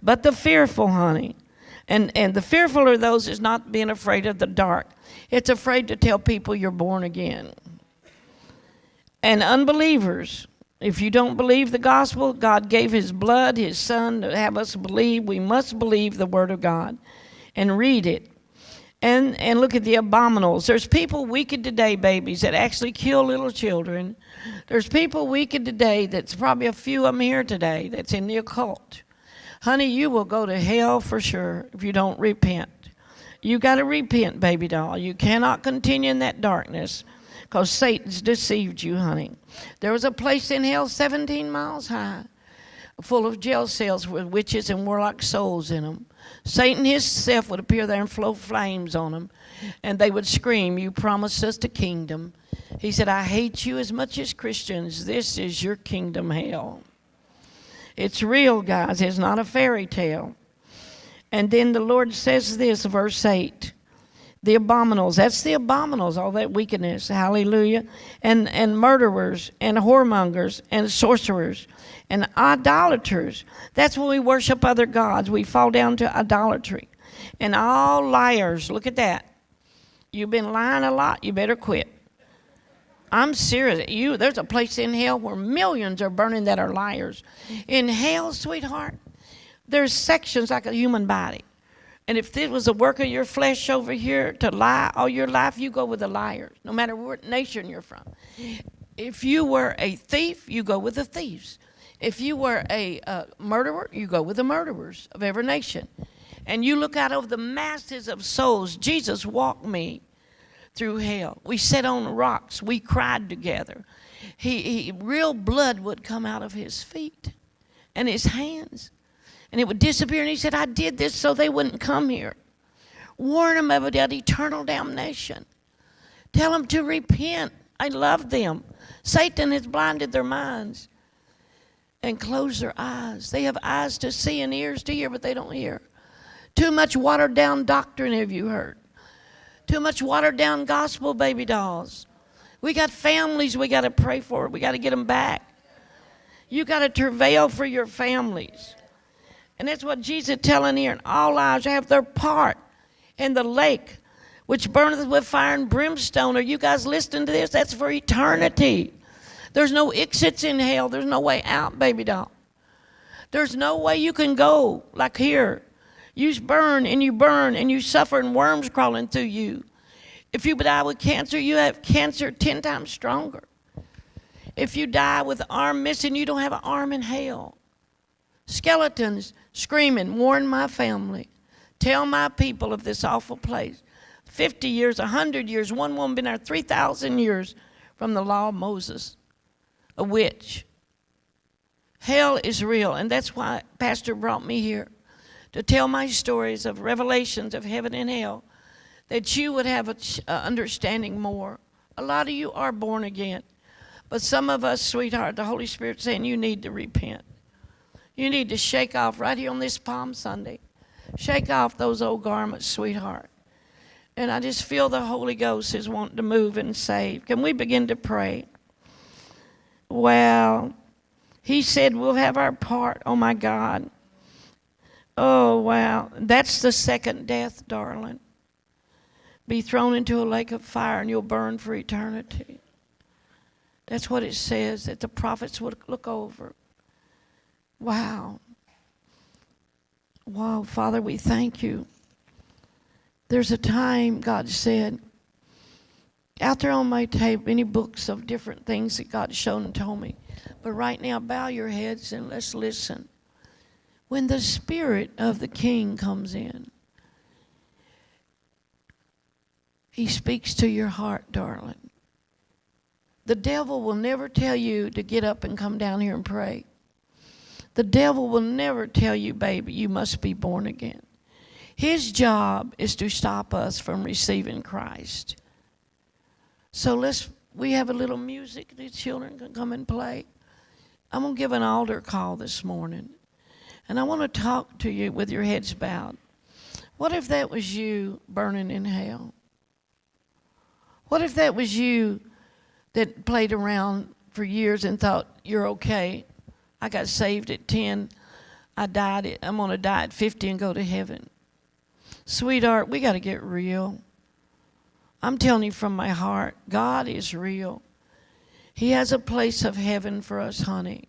But the fearful, honey, and, and the fearful are those that's not being afraid of the dark. It's afraid to tell people you're born again. And unbelievers, if you don't believe the gospel, God gave his blood, his son, to have us believe. We must believe the word of God and read it. And, and look at the abominables. There's people wicked today, babies, that actually kill little children. There's people wicked today, that's probably a few of them here today, that's in the occult. Honey, you will go to hell for sure if you don't repent. You got to repent, baby doll. You cannot continue in that darkness because Satan's deceived you, honey. There was a place in hell 17 miles high, full of jail cells with witches and warlock souls in them. Satan himself would appear there and flow flames on them, and they would scream, You promised us the kingdom. He said, I hate you as much as Christians. This is your kingdom hell. It's real, guys. It's not a fairy tale. And then the Lord says this, verse 8 the abominals. That's the abominals, all that wickedness. Hallelujah. And and murderers and whoremongers and sorcerers and idolaters. That's when we worship other gods. We fall down to idolatry. And all liars. Look at that. You've been lying a lot. You better quit. I'm serious. You there's a place in hell where millions are burning that are liars. In hell, sweetheart, there's sections like a human body. And if this was a work of your flesh over here to lie all your life, you go with the liars, no matter what nation you're from. If you were a thief, you go with the thieves. If you were a uh, murderer, you go with the murderers of every nation. And you look out over the masses of souls. Jesus walked me through hell. We sat on rocks. We cried together. He, he real blood would come out of his feet and his hands and it would disappear. And he said, I did this so they wouldn't come here. Warn them about eternal damnation. Tell them to repent. I love them. Satan has blinded their minds and closed their eyes. They have eyes to see and ears to hear, but they don't hear. Too much watered down doctrine, have you heard? Too much watered down gospel baby dolls. We got families we got to pray for. We got to get them back. You got to travail for your families. And that's what Jesus is telling here. And all lives have their part in the lake which burneth with fire and brimstone. Are you guys listening to this? That's for eternity. There's no exits in hell. There's no way out, baby doll. There's no way you can go like here. You burn and you burn and you suffer and worms crawling through you. If you die with cancer, you have cancer 10 times stronger. If you die with arm missing, you don't have an arm in hell. Skeletons screaming, warn my family. Tell my people of this awful place. 50 years, 100 years, one woman been there 3,000 years from the law of Moses, a witch. Hell is real, and that's why Pastor brought me here to tell my stories of revelations of heaven and hell, that you would have an uh, understanding more. A lot of you are born again, but some of us, sweetheart, the Holy Spirit saying you need to repent. You need to shake off right here on this Palm Sunday. Shake off those old garments, sweetheart. And I just feel the Holy Ghost is wanting to move and save. Can we begin to pray? Well, he said we'll have our part. Oh my God. Oh wow. That's the second death, darling. Be thrown into a lake of fire and you'll burn for eternity. That's what it says that the prophets would look over. Wow. Wow, Father, we thank you. There's a time, God said, out there on my tape, many books of different things that God showed and told me. But right now, bow your heads and let's listen. When the Spirit of the King comes in, He speaks to your heart, darling. The devil will never tell you to get up and come down here and pray. The devil will never tell you, baby, you must be born again. His job is to stop us from receiving Christ. So let's, we have a little music the children can come and play. I'm going to give an altar call this morning. And I want to talk to you with your heads bowed. What if that was you burning in hell? What if that was you that played around for years and thought you're okay I got saved at 10. I died at, I'm going to die at 50 and go to heaven. Sweetheart, we got to get real. I'm telling you from my heart, God is real. He has a place of heaven for us, honey,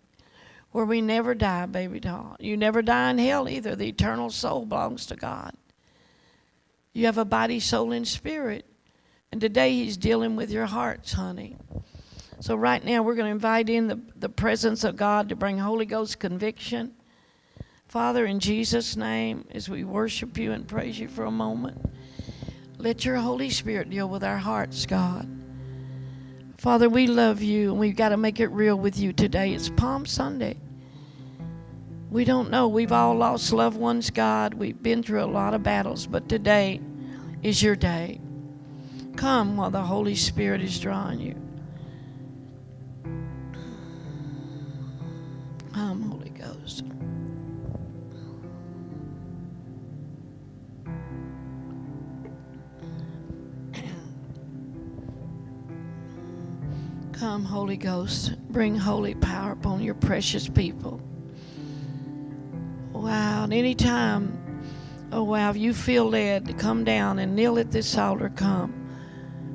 where we never die, baby doll. You never die in hell either. The eternal soul belongs to God. You have a body, soul, and spirit. And today He's dealing with your hearts, honey. So, right now, we're going to invite in the, the presence of God to bring Holy Ghost conviction. Father, in Jesus' name, as we worship you and praise you for a moment, let your Holy Spirit deal with our hearts, God. Father, we love you, and we've got to make it real with you today. It's Palm Sunday. We don't know. We've all lost loved ones, God. We've been through a lot of battles, but today is your day. Come while the Holy Spirit is drawing you. Come, Holy Ghost. Come, Holy Ghost. Bring holy power upon your precious people. Wow. And anytime, oh wow, you feel led to come down and kneel at this altar, come.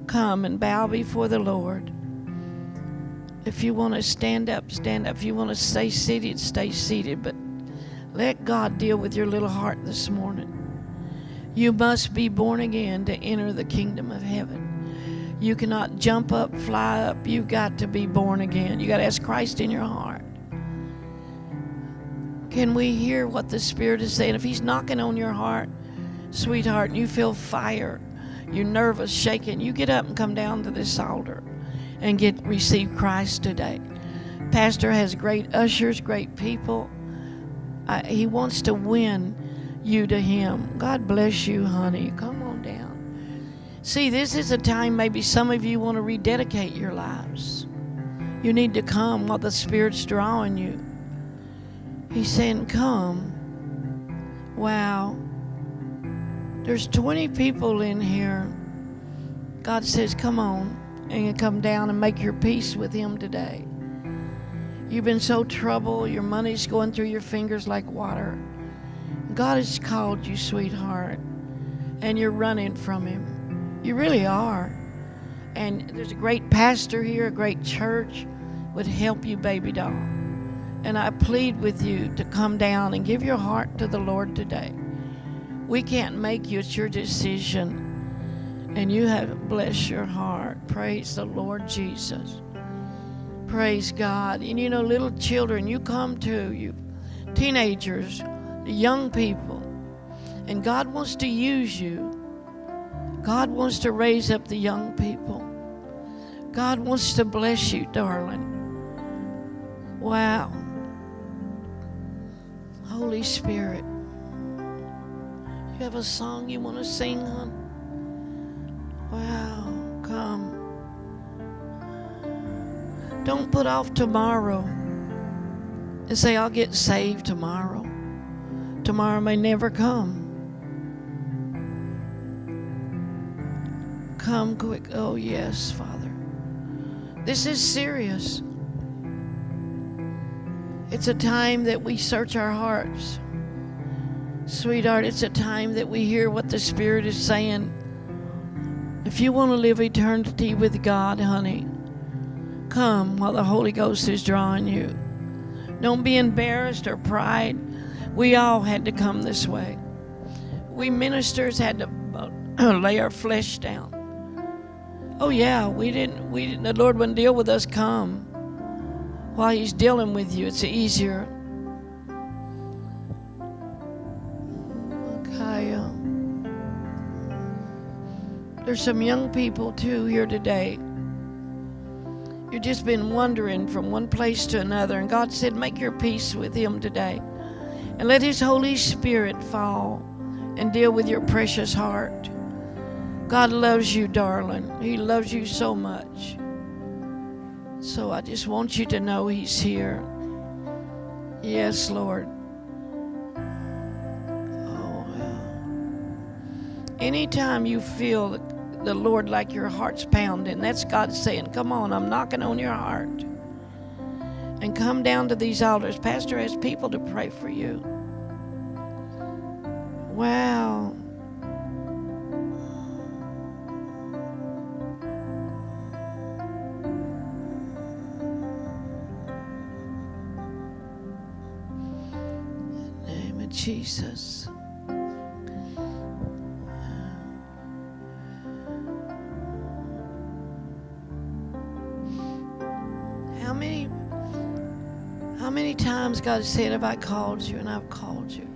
Come and bow before the Lord. If you want to stand up, stand up. If you want to stay seated, stay seated. But let God deal with your little heart this morning. You must be born again to enter the kingdom of heaven. You cannot jump up, fly up. You've got to be born again. You got to ask Christ in your heart. Can we hear what the Spirit is saying? If He's knocking on your heart, sweetheart, and you feel fire, you're nervous, shaking, you get up and come down to this altar and get receive Christ today. Pastor has great ushers, great people. I, he wants to win you to Him. God bless you, honey. Come on down. See, this is a time maybe some of you want to rededicate your lives. You need to come while the Spirit's drawing you. He's saying, Come. Wow. There's 20 people in here. God says, Come on and you come down and make your peace with Him today. You've been so troubled, your money's going through your fingers like water. God has called you, sweetheart, and you're running from Him. You really are. And there's a great pastor here, a great church would help you, baby doll. And I plead with you to come down and give your heart to the Lord today. We can't make you, it's your decision. And you have blessed your heart. Praise the Lord Jesus. Praise God. And you know, little children, you come to you, teenagers, young people, and God wants to use you. God wants to raise up the young people. God wants to bless you, darling. Wow. Holy Spirit. You have a song you want to sing, hon? Wow. Come. Don't put off tomorrow and say, I'll get saved tomorrow. Tomorrow may never come. Come quick. Oh, yes, Father. This is serious. It's a time that we search our hearts. Sweetheart, it's a time that we hear what the Spirit is saying. If you want to live eternity with God, honey, come while the Holy Ghost is drawing you. Don't be embarrassed or pride. We all had to come this way. We ministers had to uh, lay our flesh down. Oh yeah, we didn't. We didn't. The Lord wouldn't deal with us. Come while He's dealing with you. It's easier. There's some young people too here today. You've just been wandering from one place to another, and God said, Make your peace with Him today. And let His Holy Spirit fall and deal with your precious heart. God loves you, darling. He loves you so much. So I just want you to know He's here. Yes, Lord. Oh. Anytime you feel the, Lord like your heart's pounding, that's God saying, Come on, I'm knocking on your heart. And come down to these altars. Pastor has people to pray for you. Wow. name of Jesus. Times God said have I called you and I've called you?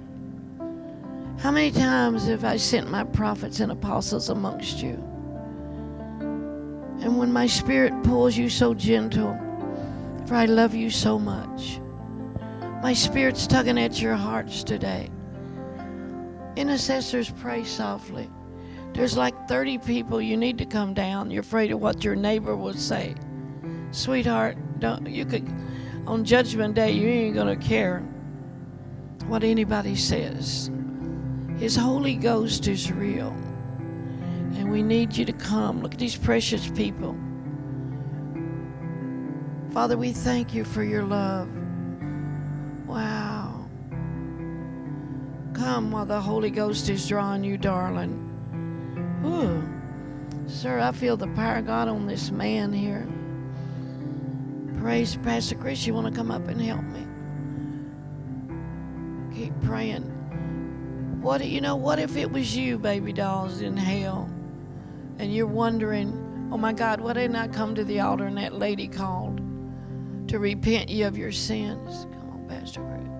How many times have I sent my prophets and apostles amongst you? And when my spirit pulls you so gentle, for I love you so much. My spirit's tugging at your hearts today. Intercessors, pray softly. There's like 30 people. You need to come down. You're afraid of what your neighbor will say. Sweetheart, don't you could on judgment day you ain't gonna care what anybody says. His Holy Ghost is real. And we need you to come. Look at these precious people. Father, we thank you for your love. Wow. Come while the Holy Ghost is drawing you, darling. Ooh. Sir, I feel the power of God on this man here. Praise Pastor Chris. You want to come up and help me? Keep praying. What you know? What if it was you, baby dolls, in hell, and you're wondering, oh my God, why didn't I come to the altar and that lady called to repent you of your sins? Come on, Pastor Chris.